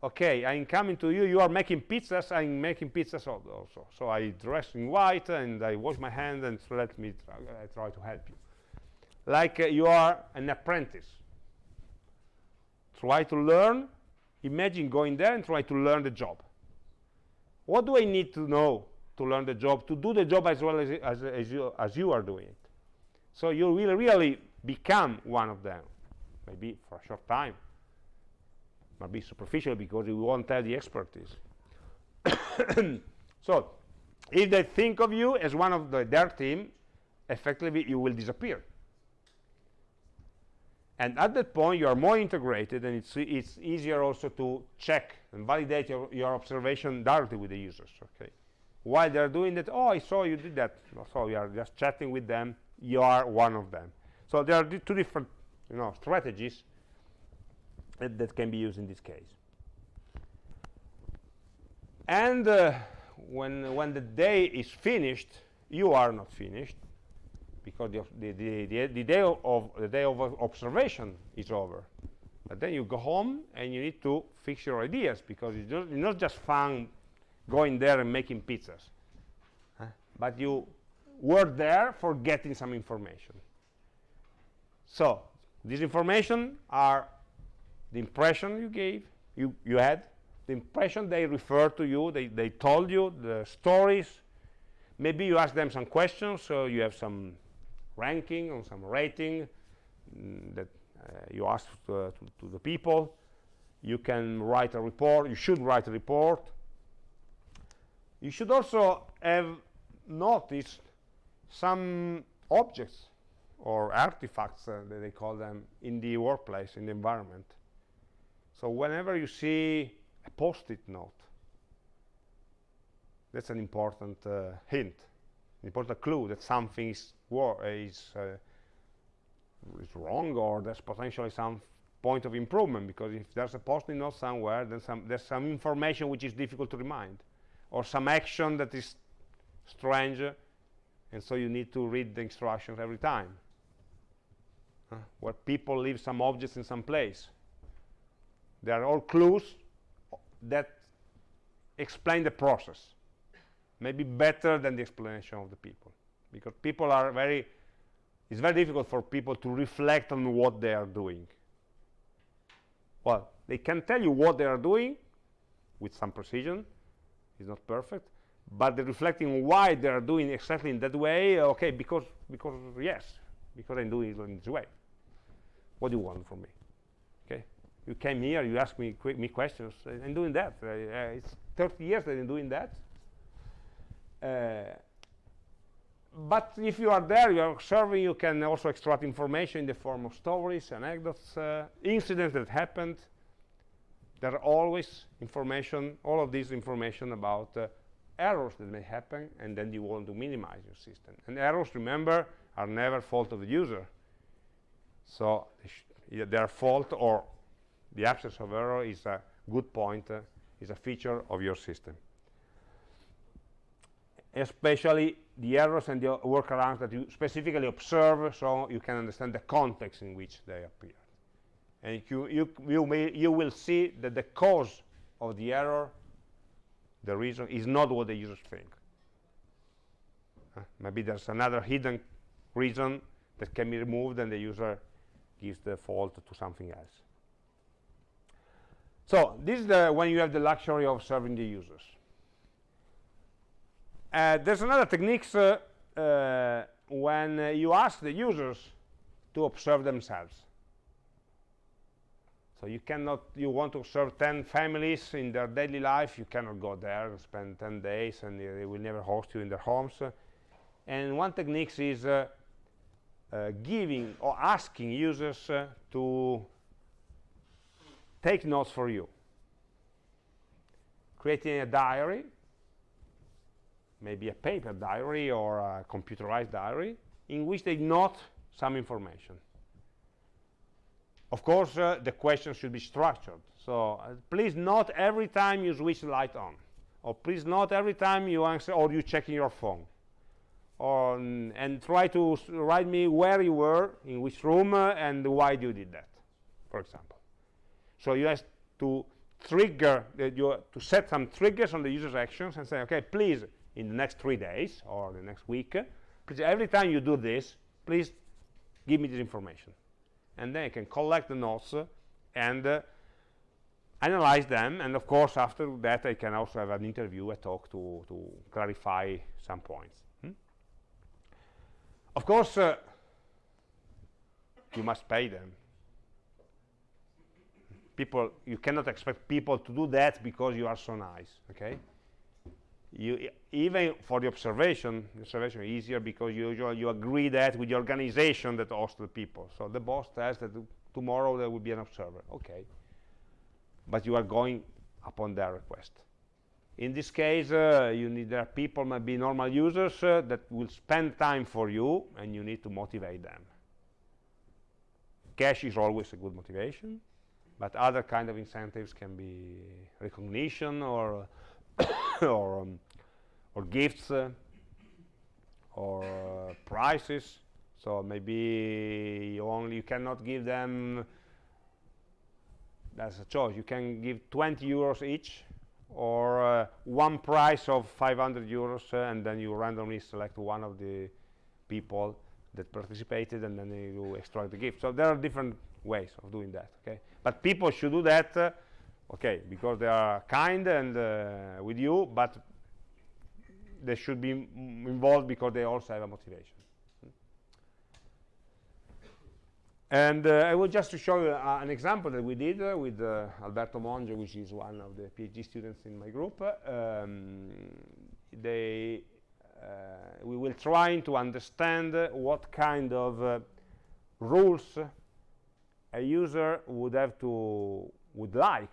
Okay, I'm coming to you, you are making pizzas, I'm making pizzas also. So I dress in white and I wash my hands and so let me try, I try to help you. Like uh, you are an apprentice. Try to learn, imagine going there and try to learn the job. What do I need to know to learn the job, to do the job as well as, as, as, you, as you are doing it? So you will really become one of them maybe for a short time might be superficial because you won't have the expertise so if they think of you as one of the, their team effectively you will disappear and at that point you are more integrated and it's, it's easier also to check and validate your, your observation directly with the users okay? While they're doing that? Oh i saw you did that. So you are just chatting with them. You are one of them. So there are two different you know, strategies that, that, can be used in this case. And uh, when, when the day is finished, you are not finished because the, the, the, the, day of the day of observation is over. But then you go home and you need to fix your ideas because it's, it's not just fun going there and making pizzas. Huh? But you were there for getting some information. So this information are the impression you gave, you, you had, the impression they referred to you, they, they told you, the stories. Maybe you ask them some questions, so you have some ranking or some rating mm, that uh, you ask to, uh, to, to the people. You can write a report, you should write a report. You should also have noticed some objects or artifacts, uh, they call them, in the workplace, in the environment. So whenever you see a post-it note, that's an important uh, hint, important clue that something is, is, uh, is wrong or there's potentially some point of improvement because if there's a post-it note somewhere, then some, there's some information which is difficult to remind or some action that is strange and so you need to read the instructions every time uh, where people leave some objects in some place. They are all clues that explain the process. Maybe better than the explanation of the people. Because people are very it's very difficult for people to reflect on what they are doing. Well they can tell you what they are doing with some precision it's not perfect but they're reflecting why they are doing exactly in that way okay because because yes because i'm doing it in this way. What do you want from me? Okay you came here you asked me me questions i'm doing that. Uh, it's 30 years that i'm doing that but if you are there, you are observing, you can also extract information in the form of stories, anecdotes, uh, incidents that happened. There are always information, all of this information about uh, errors that may happen, and then you want to minimize your system. And errors, remember, are never fault of the user. So their fault or the absence of error is a good point, uh, is a feature of your system especially the errors and the workarounds that you specifically observe so you can understand the context in which they appear. And you, you, you, may, you will see that the cause of the error, the reason, is not what the users think. Uh, maybe there's another hidden reason that can be removed and the user gives the fault to something else. So this is the, when you have the luxury of serving the users. Uh, there's another technique uh, uh, when uh, you ask the users to observe themselves. So you cannot, you want to observe 10 families in their daily life, you cannot go there and spend 10 days and they will never host you in their homes. And one technique is uh, uh, giving or asking users to take notes for you. Creating a diary maybe a paper diary or a computerized diary in which they note some information. Of course, uh, the question should be structured. So uh, please note every time you switch the light on. Or please note every time you answer or you check in your phone. Or, and try to write me where you were, in which room, uh, and why you did that, for example. So you have to trigger, you, to set some triggers on the user's actions and say, okay, please in the next three days or the next week please every time you do this please give me this information. And then I can collect the notes and uh, analyze them. And of course after that I can also have an interview a talk to, to clarify some points. Hmm? of course uh, you must pay them. People you cannot expect people to do that because you are so nice okay you even for the observation observation is easier because you you agree that with the organization that hosts the people. So the boss says that tomorrow there will be an observer. Okay. But you are going upon their request. In this case uh, you need there people maybe normal users uh, that will spend time for you and you need to motivate them. Cash is always a good motivation but other kind of incentives can be recognition or or um, or gifts uh, or uh, prizes. So maybe you only you cannot give them that's a choice. You can give 20 euros each or uh, one price of 500 euros uh, and then you randomly select one of the people that participated and then you extract the gift. So there are different ways of doing that okay? But people should do that uh, okay because they are kind and uh, with you but they should be involved because they also have a motivation. And uh, I will just to show you uh, an example that we did uh, with uh, Alberto Monge which is one of the PhD students in my group. Um, they uh, we will try to understand what kind of rules a user would have to would like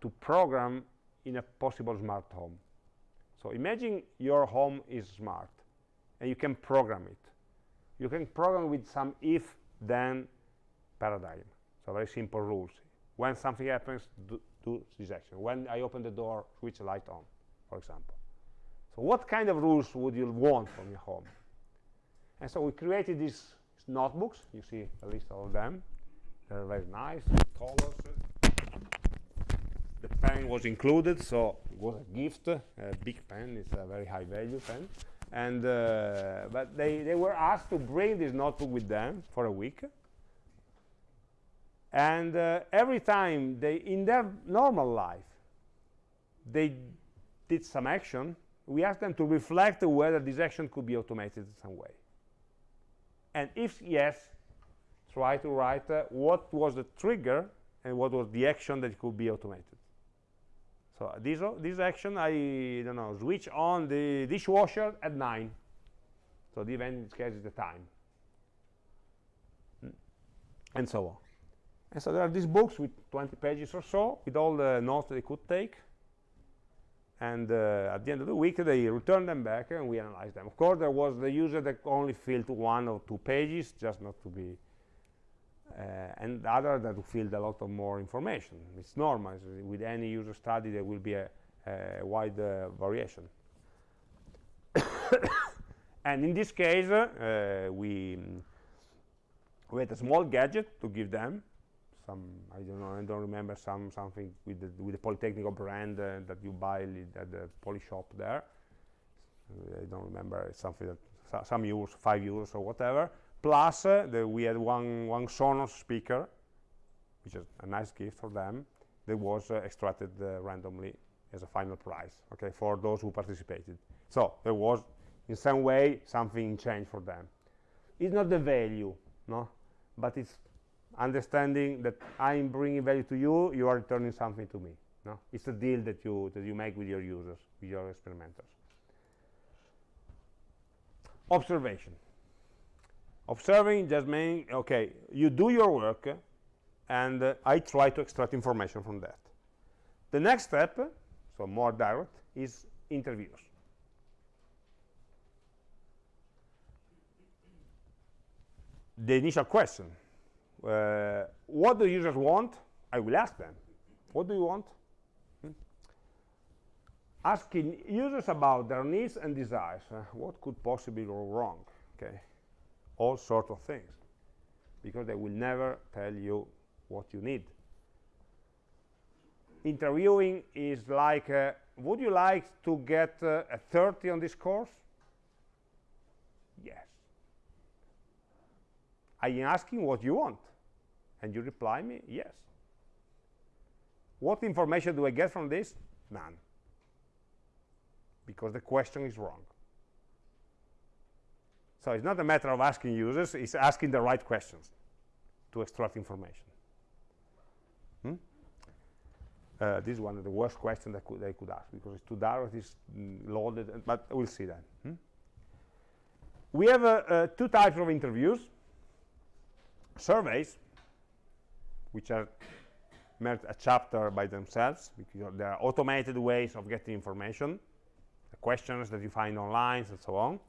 to program in a possible smart home. So imagine your home is smart and you can program it. You can program with some if-then paradigm. So very simple rules. When something happens, do, do this action. When I open the door, switch the light on, for example. So what kind of rules would you want from your home? And so we created these notebooks. You see a list of them. They're very nice, colors, pen was included so it was a gift, a big pen, it's a very high value pen. And, uh, but they, they were asked to bring this notebook with them for a week. And uh, every time they, in their normal life, they did some action, we asked them to reflect whether this action could be automated in some way. And if yes, try to write uh, what was the trigger and what was the action that could be automated. So this, this action, I don't know, switch on the dishwasher at 9. So the event is the time. Mm. And so on. And so there are these books with 20 pages or so, with all the notes they could take. And uh, at the end of the week, they return them back and we analyze them. Of course, there was the user that only filled one or two pages, just not to be uh, and other that field a lot of more information. It's normal. With any user study, there will be a, a wide uh, variation. and in this case, uh, we, we had a small gadget to give them. Some, I don't know, I don't remember, some something with the, with the Politecnico brand uh, that you buy at the Poly shop there. I don't remember, it's something that some euros, five euros or whatever plus uh, the, we had one, one Sonos speaker, which is a nice gift for them, that was uh, extracted uh, randomly as a final prize, okay, for those who participated. So there was, in some way, something changed for them. It's not the value, no, but it's understanding that I'm bringing value to you, you are returning something to me. No, it's a deal that you that you make with your users, with your experimenters. Observation observing just means okay you do your work and uh, I try to extract information from that. The next step so more direct is interviews. The initial question uh, what do users want? I will ask them. What do you want? Hmm? asking users about their needs and desires uh, what could possibly go wrong okay all sorts of things because they will never tell you what you need. Interviewing is like uh, would you like to get uh, a 30 on this course? Yes. I am asking what you want and you reply me yes. What information do I get from this? None. Because the question is wrong so it's not a matter of asking users, it's asking the right questions to extract information. Hmm? Uh, this is one of the worst questions that could, they could ask because it's too direct, it's loaded, but we'll see that. Hmm? We have uh, uh, two types of interviews. Surveys, which are a chapter by themselves because they are automated ways of getting information, the questions that you find online and so on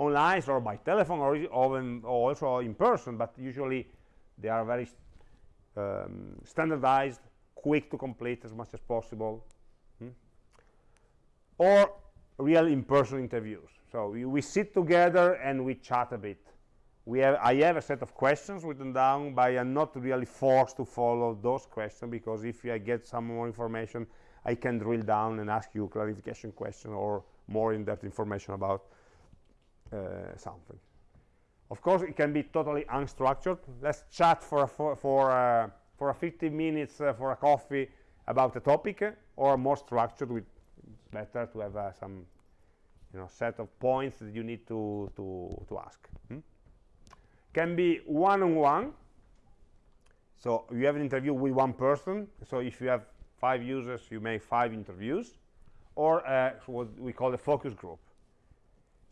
online or by telephone or, or also in person, but usually they are very um, standardized, quick to complete as much as possible. Hmm? Or real in-person interviews. So we, we, sit together and we chat a bit. We have, I have a set of questions written down, but I'm not really forced to follow those questions because if I get some more information, I can drill down and ask you clarification question or more in-depth information about something. Of course, it can be totally unstructured. Let's chat for for for, uh, for a 15 minutes uh, for a coffee about a topic, or more structured. With better to have uh, some, you know, set of points that you need to to to ask. Hmm? Can be one-on-one. -on -one. So you have an interview with one person. So if you have five users, you make five interviews, or uh, what we call a focus group.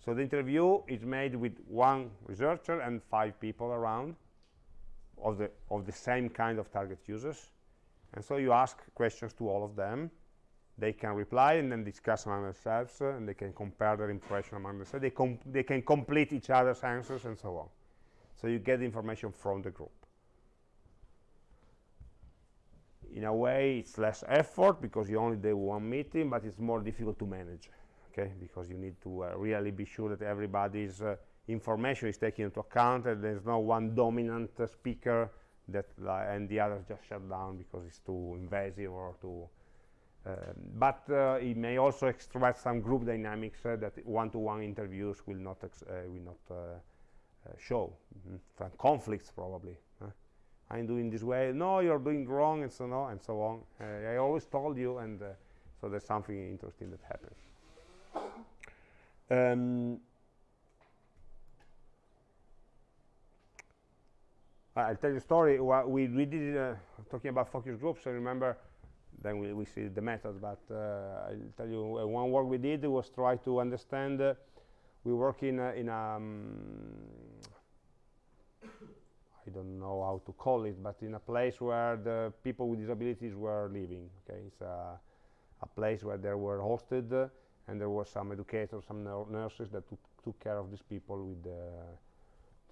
So the interview is made with one researcher and five people around of the, of the same kind of target users. And so you ask questions to all of them. They can reply and then discuss among themselves, uh, and they can compare their impression among themselves. They, they can complete each other's answers and so on. So you get information from the group. In a way, it's less effort because you only do one meeting, but it's more difficult to manage okay because you need to uh, really be sure that everybody's uh, information is taken into account and there's no one dominant uh, speaker that and the others just shut down because it's too invasive or too Um, but uh, it may also extract some group dynamics uh, that one-to-one interviews will not will not show. Mm -hmm. Conflicts probably. I'm doing this way. No, you're doing wrong, and so on and so on. I always told you, and so there's something interesting that happens. Um, I'll tell you a story. We, we did uh, talking about focus groups. I remember then we, we see the methods, but uh, I'll tell you uh, one work we did was try to understand. Uh, we work in a, in a um, I don't know how to call it, but in a place where the people with disabilities were living. Okay, it's a, a place where they were hosted, uh, and there were some educators, some nurses that took, care of these people with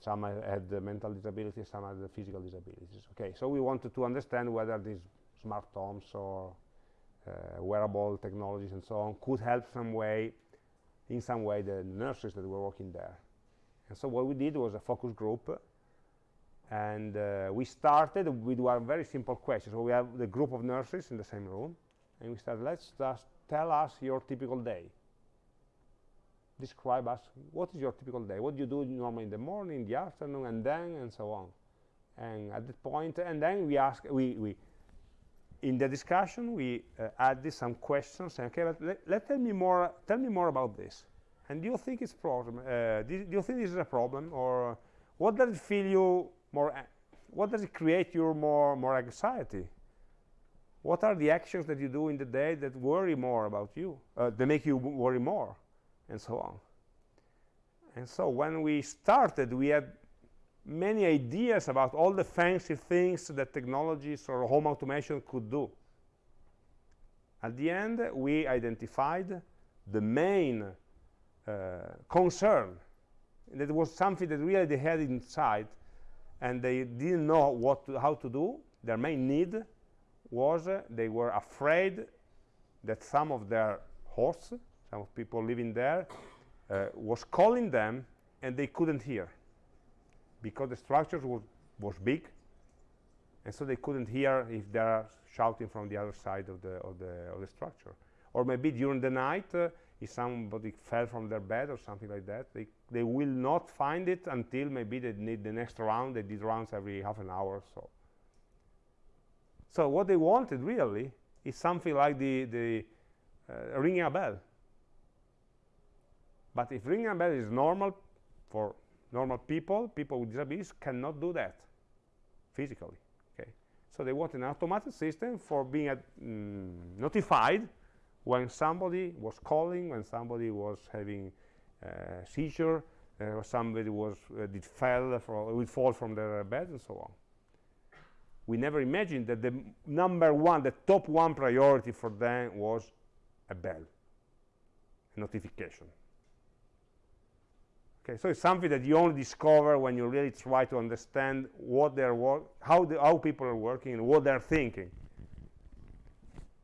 some had mental disabilities, some had physical disabilities. Okay, so we wanted to understand whether these smart homes or uh, wearable technologies and so on could help some way, in some way, the nurses that were working there. And so what we did was a focus group, and uh, we started with one very simple question. So we have the group of nurses in the same room, and we said, let's just tell us your typical day. Describe us what is your typical day? What do you do normally in the morning in the afternoon and then and so on? And at that point and then we ask we we in the discussion we uh, some questions saying, okay but let, let tell me more tell me more about this. And do you think it's problem uh, do, do, you think this is a problem or what does it feel you more what does it create you more more anxiety what are the actions that you do in the day that worry more about you uh, that make you worry more and so on. And so when we started, we had many ideas about all the fancy things that technologies or home automation could do. At the end, we identified the main uh, concern. That was something that really they had inside, and they didn't know what to, how to do. Their main need was uh, they were afraid that some of their hosts some of people living there, uh, was calling them and they couldn't hear because the structure was, was big and so they couldn't hear if they're shouting from the other side of the, of the, of the structure. Or maybe during the night, uh, if somebody fell from their bed or something like that, they, they will not find it until maybe they need the next round. They did rounds every half an hour or so. So what they wanted really is something like the, the uh, ringing a bell. But if ringing a bell is normal for normal people, people with disabilities cannot do that physically. Okay, so they want an automatic system for being mm, notified when somebody was calling, when somebody was having uh, seizure, uh, somebody was uh, did fell for, would fall from their bed, and so on. We never imagined that the number one, the top one priority for them was a bell, a notification. Okay, so it's something that you only discover when you really try to understand what they're how the, how people are working and what they're thinking.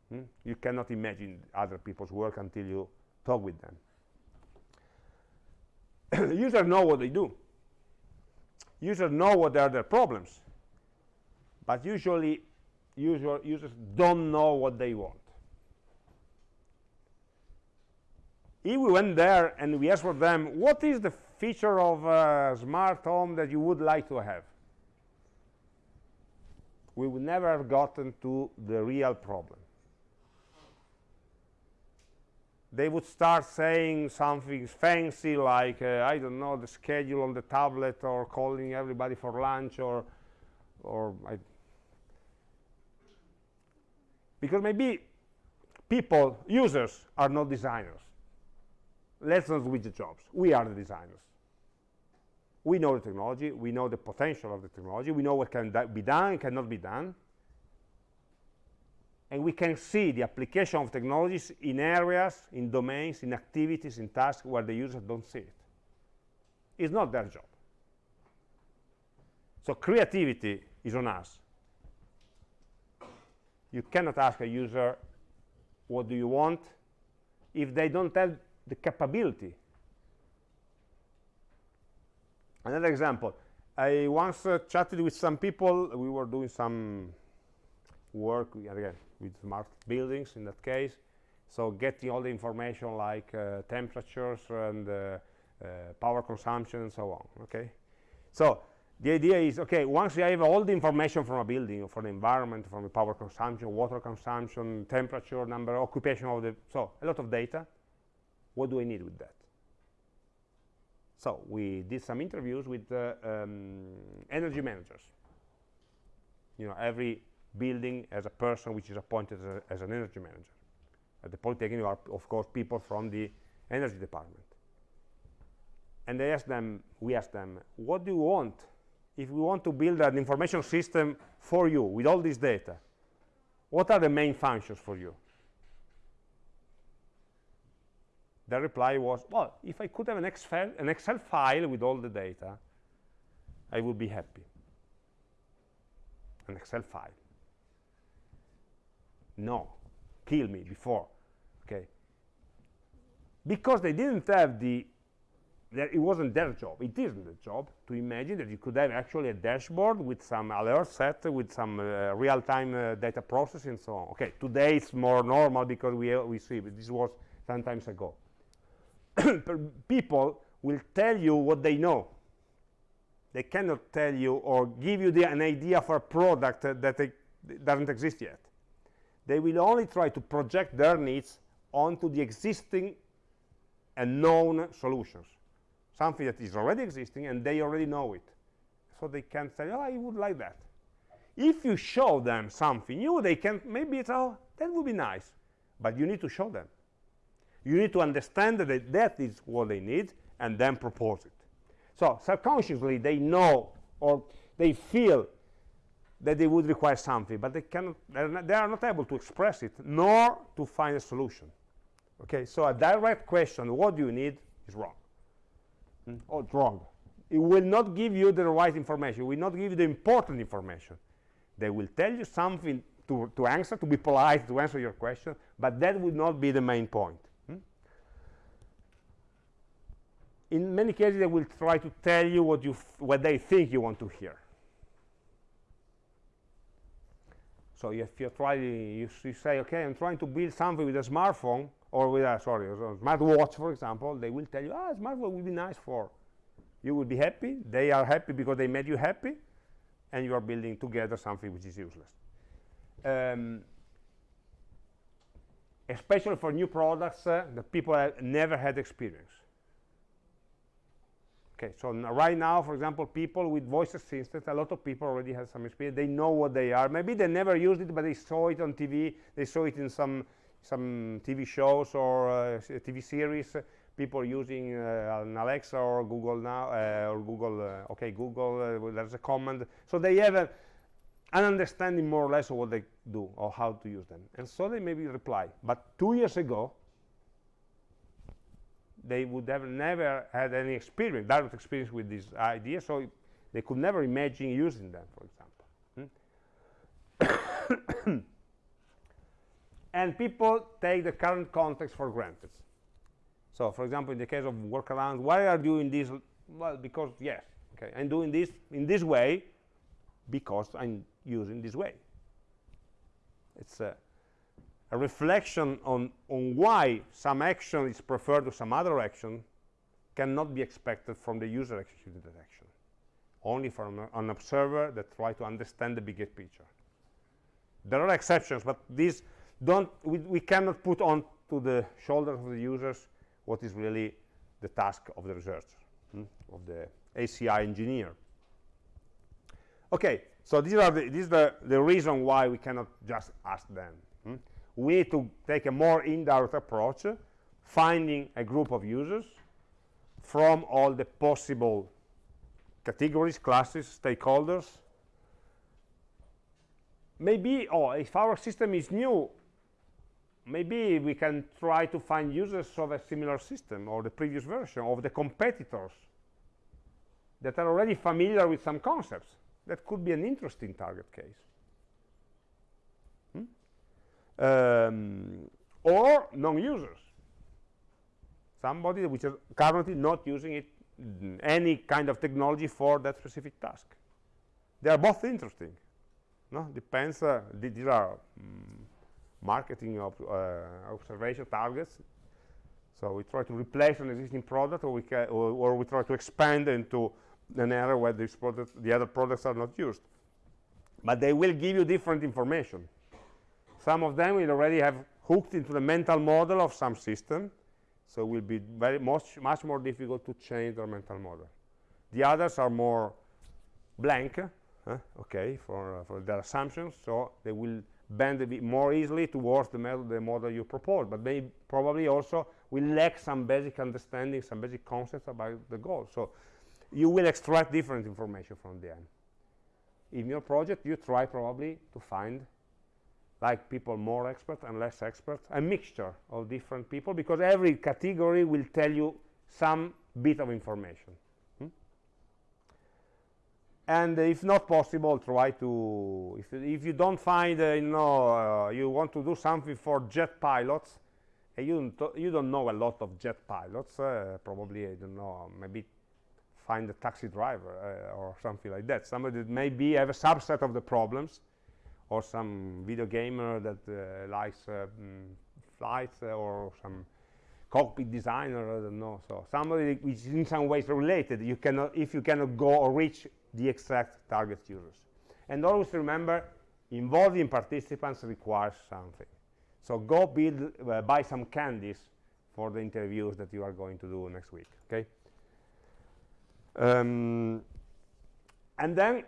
Hmm? You cannot imagine other people's work until you talk with them. Users know what they do. Users know what are their problems, but usually user, users don't know what they want. If we went there and we asked for them, what is the feature of a smart home that you would like to have we would never have gotten to the real problem they would start saying something fancy like uh, I don't know the schedule on the tablet or calling everybody for lunch or or I because maybe people users are not designers let's not switch the jobs we are the designers we know the technology, we know the potential of the technology, we know what can be done and cannot be done. And we can see the application of technologies in areas, in domains, in activities, in tasks where the users don't see it. It's not their job. So creativity is on us. You cannot ask a user, what do you want, if they don't have the capability Another example, I once uh, chatted with some people, we were doing some work, again, with smart buildings in that case. So getting all the information like uh, temperatures and uh, uh, power consumption and so on, okay? So the idea is, okay, once you have all the information from a building, from the environment, from the power consumption, water consumption, temperature, number, occupation of the, so a lot of data, what do I need with that? So we did some interviews with uh, um, energy managers. You know, every building has a person which is appointed as, a, as an energy manager. At the Polytechnic are, of course, people from the energy department. And they asked them, we asked them, what do you want if we want to build an information system for you with all this data? What are the main functions for you? The reply was, well, if I could have an Excel, an Excel file with all the data, I would be happy. An Excel file. No, kill me before, okay? Because they didn't have the, it wasn't their job, it isn't their job to imagine that you could have actually a dashboard with some alert set, with some uh, real-time uh, data processing and so on. Okay, today it's more normal because we, uh, we see, but this was some times ago. people will tell you what they know. They cannot tell you or give you the, an idea for a product that doesn't exist yet. They will only try to project their needs onto the existing and known solutions. Something that is already existing and they already know it. So they can say, oh, I would like that. If you show them something new, they can, maybe it's, oh, that would be nice. But you need to show them. You need to understand that that is what they need and then propose it. So subconsciously, they know or they feel that they would require something, but they cannot, not, they are not able to express it, nor to find a solution. Okay, so a direct question, what do you need, is wrong. Mm. It's wrong. It will not give you the right information. It will not give you the important information. They will tell you something to, to answer, to be polite, to answer your question, but that will not be the main point. Hmm? in many cases they will try to tell you what you what they think you want to hear so if you try you, you, say okay i'm trying to build something with a smartphone or with a sorry smartwatch for example they will tell you ah smartwatch will be nice for you will be happy they are happy because they made you happy and you are building together something which is useless um, especially for new products uh, that people have never had experience Okay, so right now, for example, people with voice assistant, a lot of people already have some experience. They know what they are. Maybe they never used it, but they saw it on TV. They saw it in some some TV shows or uh, TV series. people using uh, an Alexa or Google now uh, or Google. Uh, okay, Google. There's a command, so they have a, an understanding more or less of what they do or how to use them, and so they maybe reply. But two years ago, they would have never had any experience, direct experience with this idea, so they could never imagine using them, for example. Hmm? and people take the current context for granted. So, for example, in the case of workarounds, why are you doing this? Well, because, yes, okay, I'm doing this in this way because I'm using this way. It's a a reflection on, on why some action is preferred to some other action cannot be expected from the user executing that action, only from an observer that try to understand the bigger picture. There are exceptions, but these don't, we, we cannot put on to the shoulders of the users what is really the task of the researcher, hmm, of the HCI engineer. Okay, so these are the, this is the, the reason why we cannot just ask them. Hmm? we need to take a more indirect approach finding a group of users from all the possible categories classes stakeholders maybe oh if our system is new maybe we can try to find users of a similar system or the previous version of the competitors that are already familiar with some concepts. That could be an interesting target case. Um, or non-users. Somebody which is currently not using it any kind of technology for that specific task. They are both interesting. No? Depends uh, these are um, marketing of uh, observation targets. So we try to replace an existing product, or we, or, or, we try to expand into an area where this product, the other products are not used. But they will give you different information. Some of them will already have hooked into the mental model of some system, so it will be very much, much more difficult to change their mental model. The others are more blank, okay, for, uh, for their assumptions, so they will bend a bit more easily towards the, the model you propose, but they probably also will lack some basic understanding, some basic concepts about the goal. So you will extract different information from the end. In your project, you try probably to find like people more expert and less expert, a mixture of different people, because every category will tell you some bit of information. And uh, if not possible, try to, if, if you don't find, uh, you know, uh, you want to do something for jet pilots, and you don't, you don't know a lot of jet pilots, uh, probably, I don't know, maybe find a taxi driver uh, or something like that. Somebody that maybe have a subset of the problems, or some video gamer that uh, likes uh, mm, flights uh, or some cockpit designer, I don't know. So somebody which is in some ways related, you cannot, if you cannot go or reach the exact target users. And always remember, involving participants requires something. So go build, uh, buy some candies for the interviews that you are going to do next week, okay? Um, and then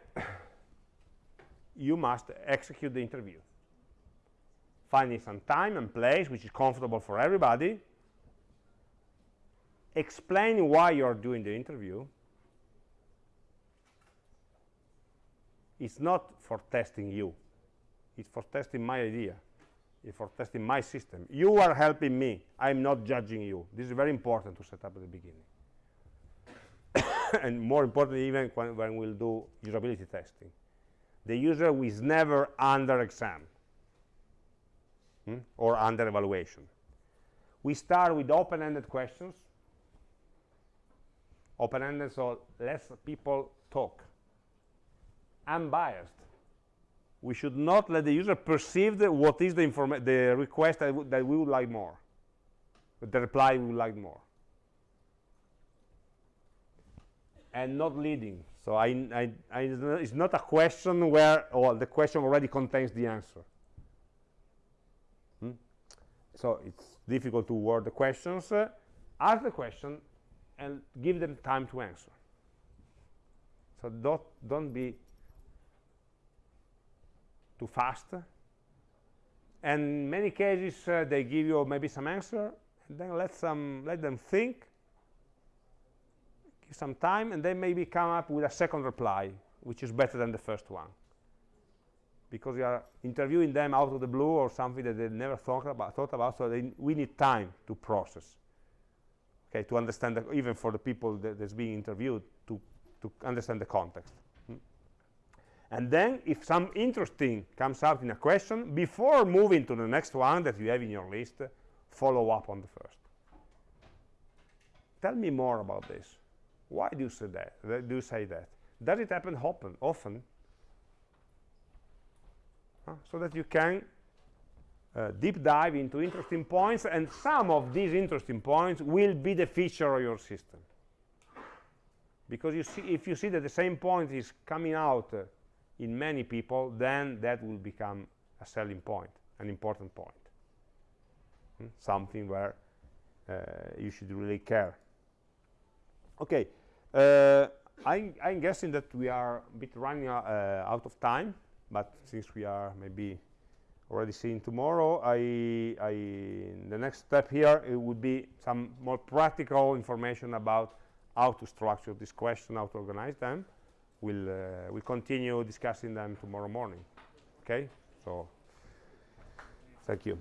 you must execute the interview. Finding some time and place which is comfortable for everybody, explain why you're doing the interview. It's not for testing you. It's for testing my idea. It's for testing my system. You are helping me. I'm not judging you. This is very important to set up at the beginning. and more importantly, even when, when we'll do usability testing the user is never under exam hmm, or under evaluation. We start with open-ended questions. Open-ended, so less people talk. Unbiased. We should not let the user perceive the, what is the, the request that, that we would like more, the reply we would like more. And not leading. So I, I, I, it's not a question where well, the question already contains the answer. Hmm? So it's difficult to word the questions. Uh, ask the question and give them time to answer. So don't, don't be too fast. And in many cases, uh, they give you maybe some answer, and then let, some, let them think, give some time, and then maybe come up with a second reply, which is better than the first one. Because you are interviewing them out of the blue or something that they never thought about, thought about so they, we need time to process. Okay, to understand, even for the people that's being interviewed, to, to understand the context. And then, if some interesting comes out in a question, before moving to the next one that you have in your list, follow up on the first. Tell me more about this. Why do you say that? Do you say that? Does it happen often? Often, so that you can uh, deep dive into interesting points, and some of these interesting points will be the feature of your system. Because you see, if you see that the same point is coming out uh, in many people, then that will become a selling point, an important point, hmm? something where uh, you should really care. Okay, uh, I'm, I'm, guessing that we are a bit running uh, out of time, but since we are maybe already seeing tomorrow, I, I, the next step here it would be some more practical information about how to structure this question, how to organize them. We'll, uh, we'll continue discussing them tomorrow morning. Okay, so thank you.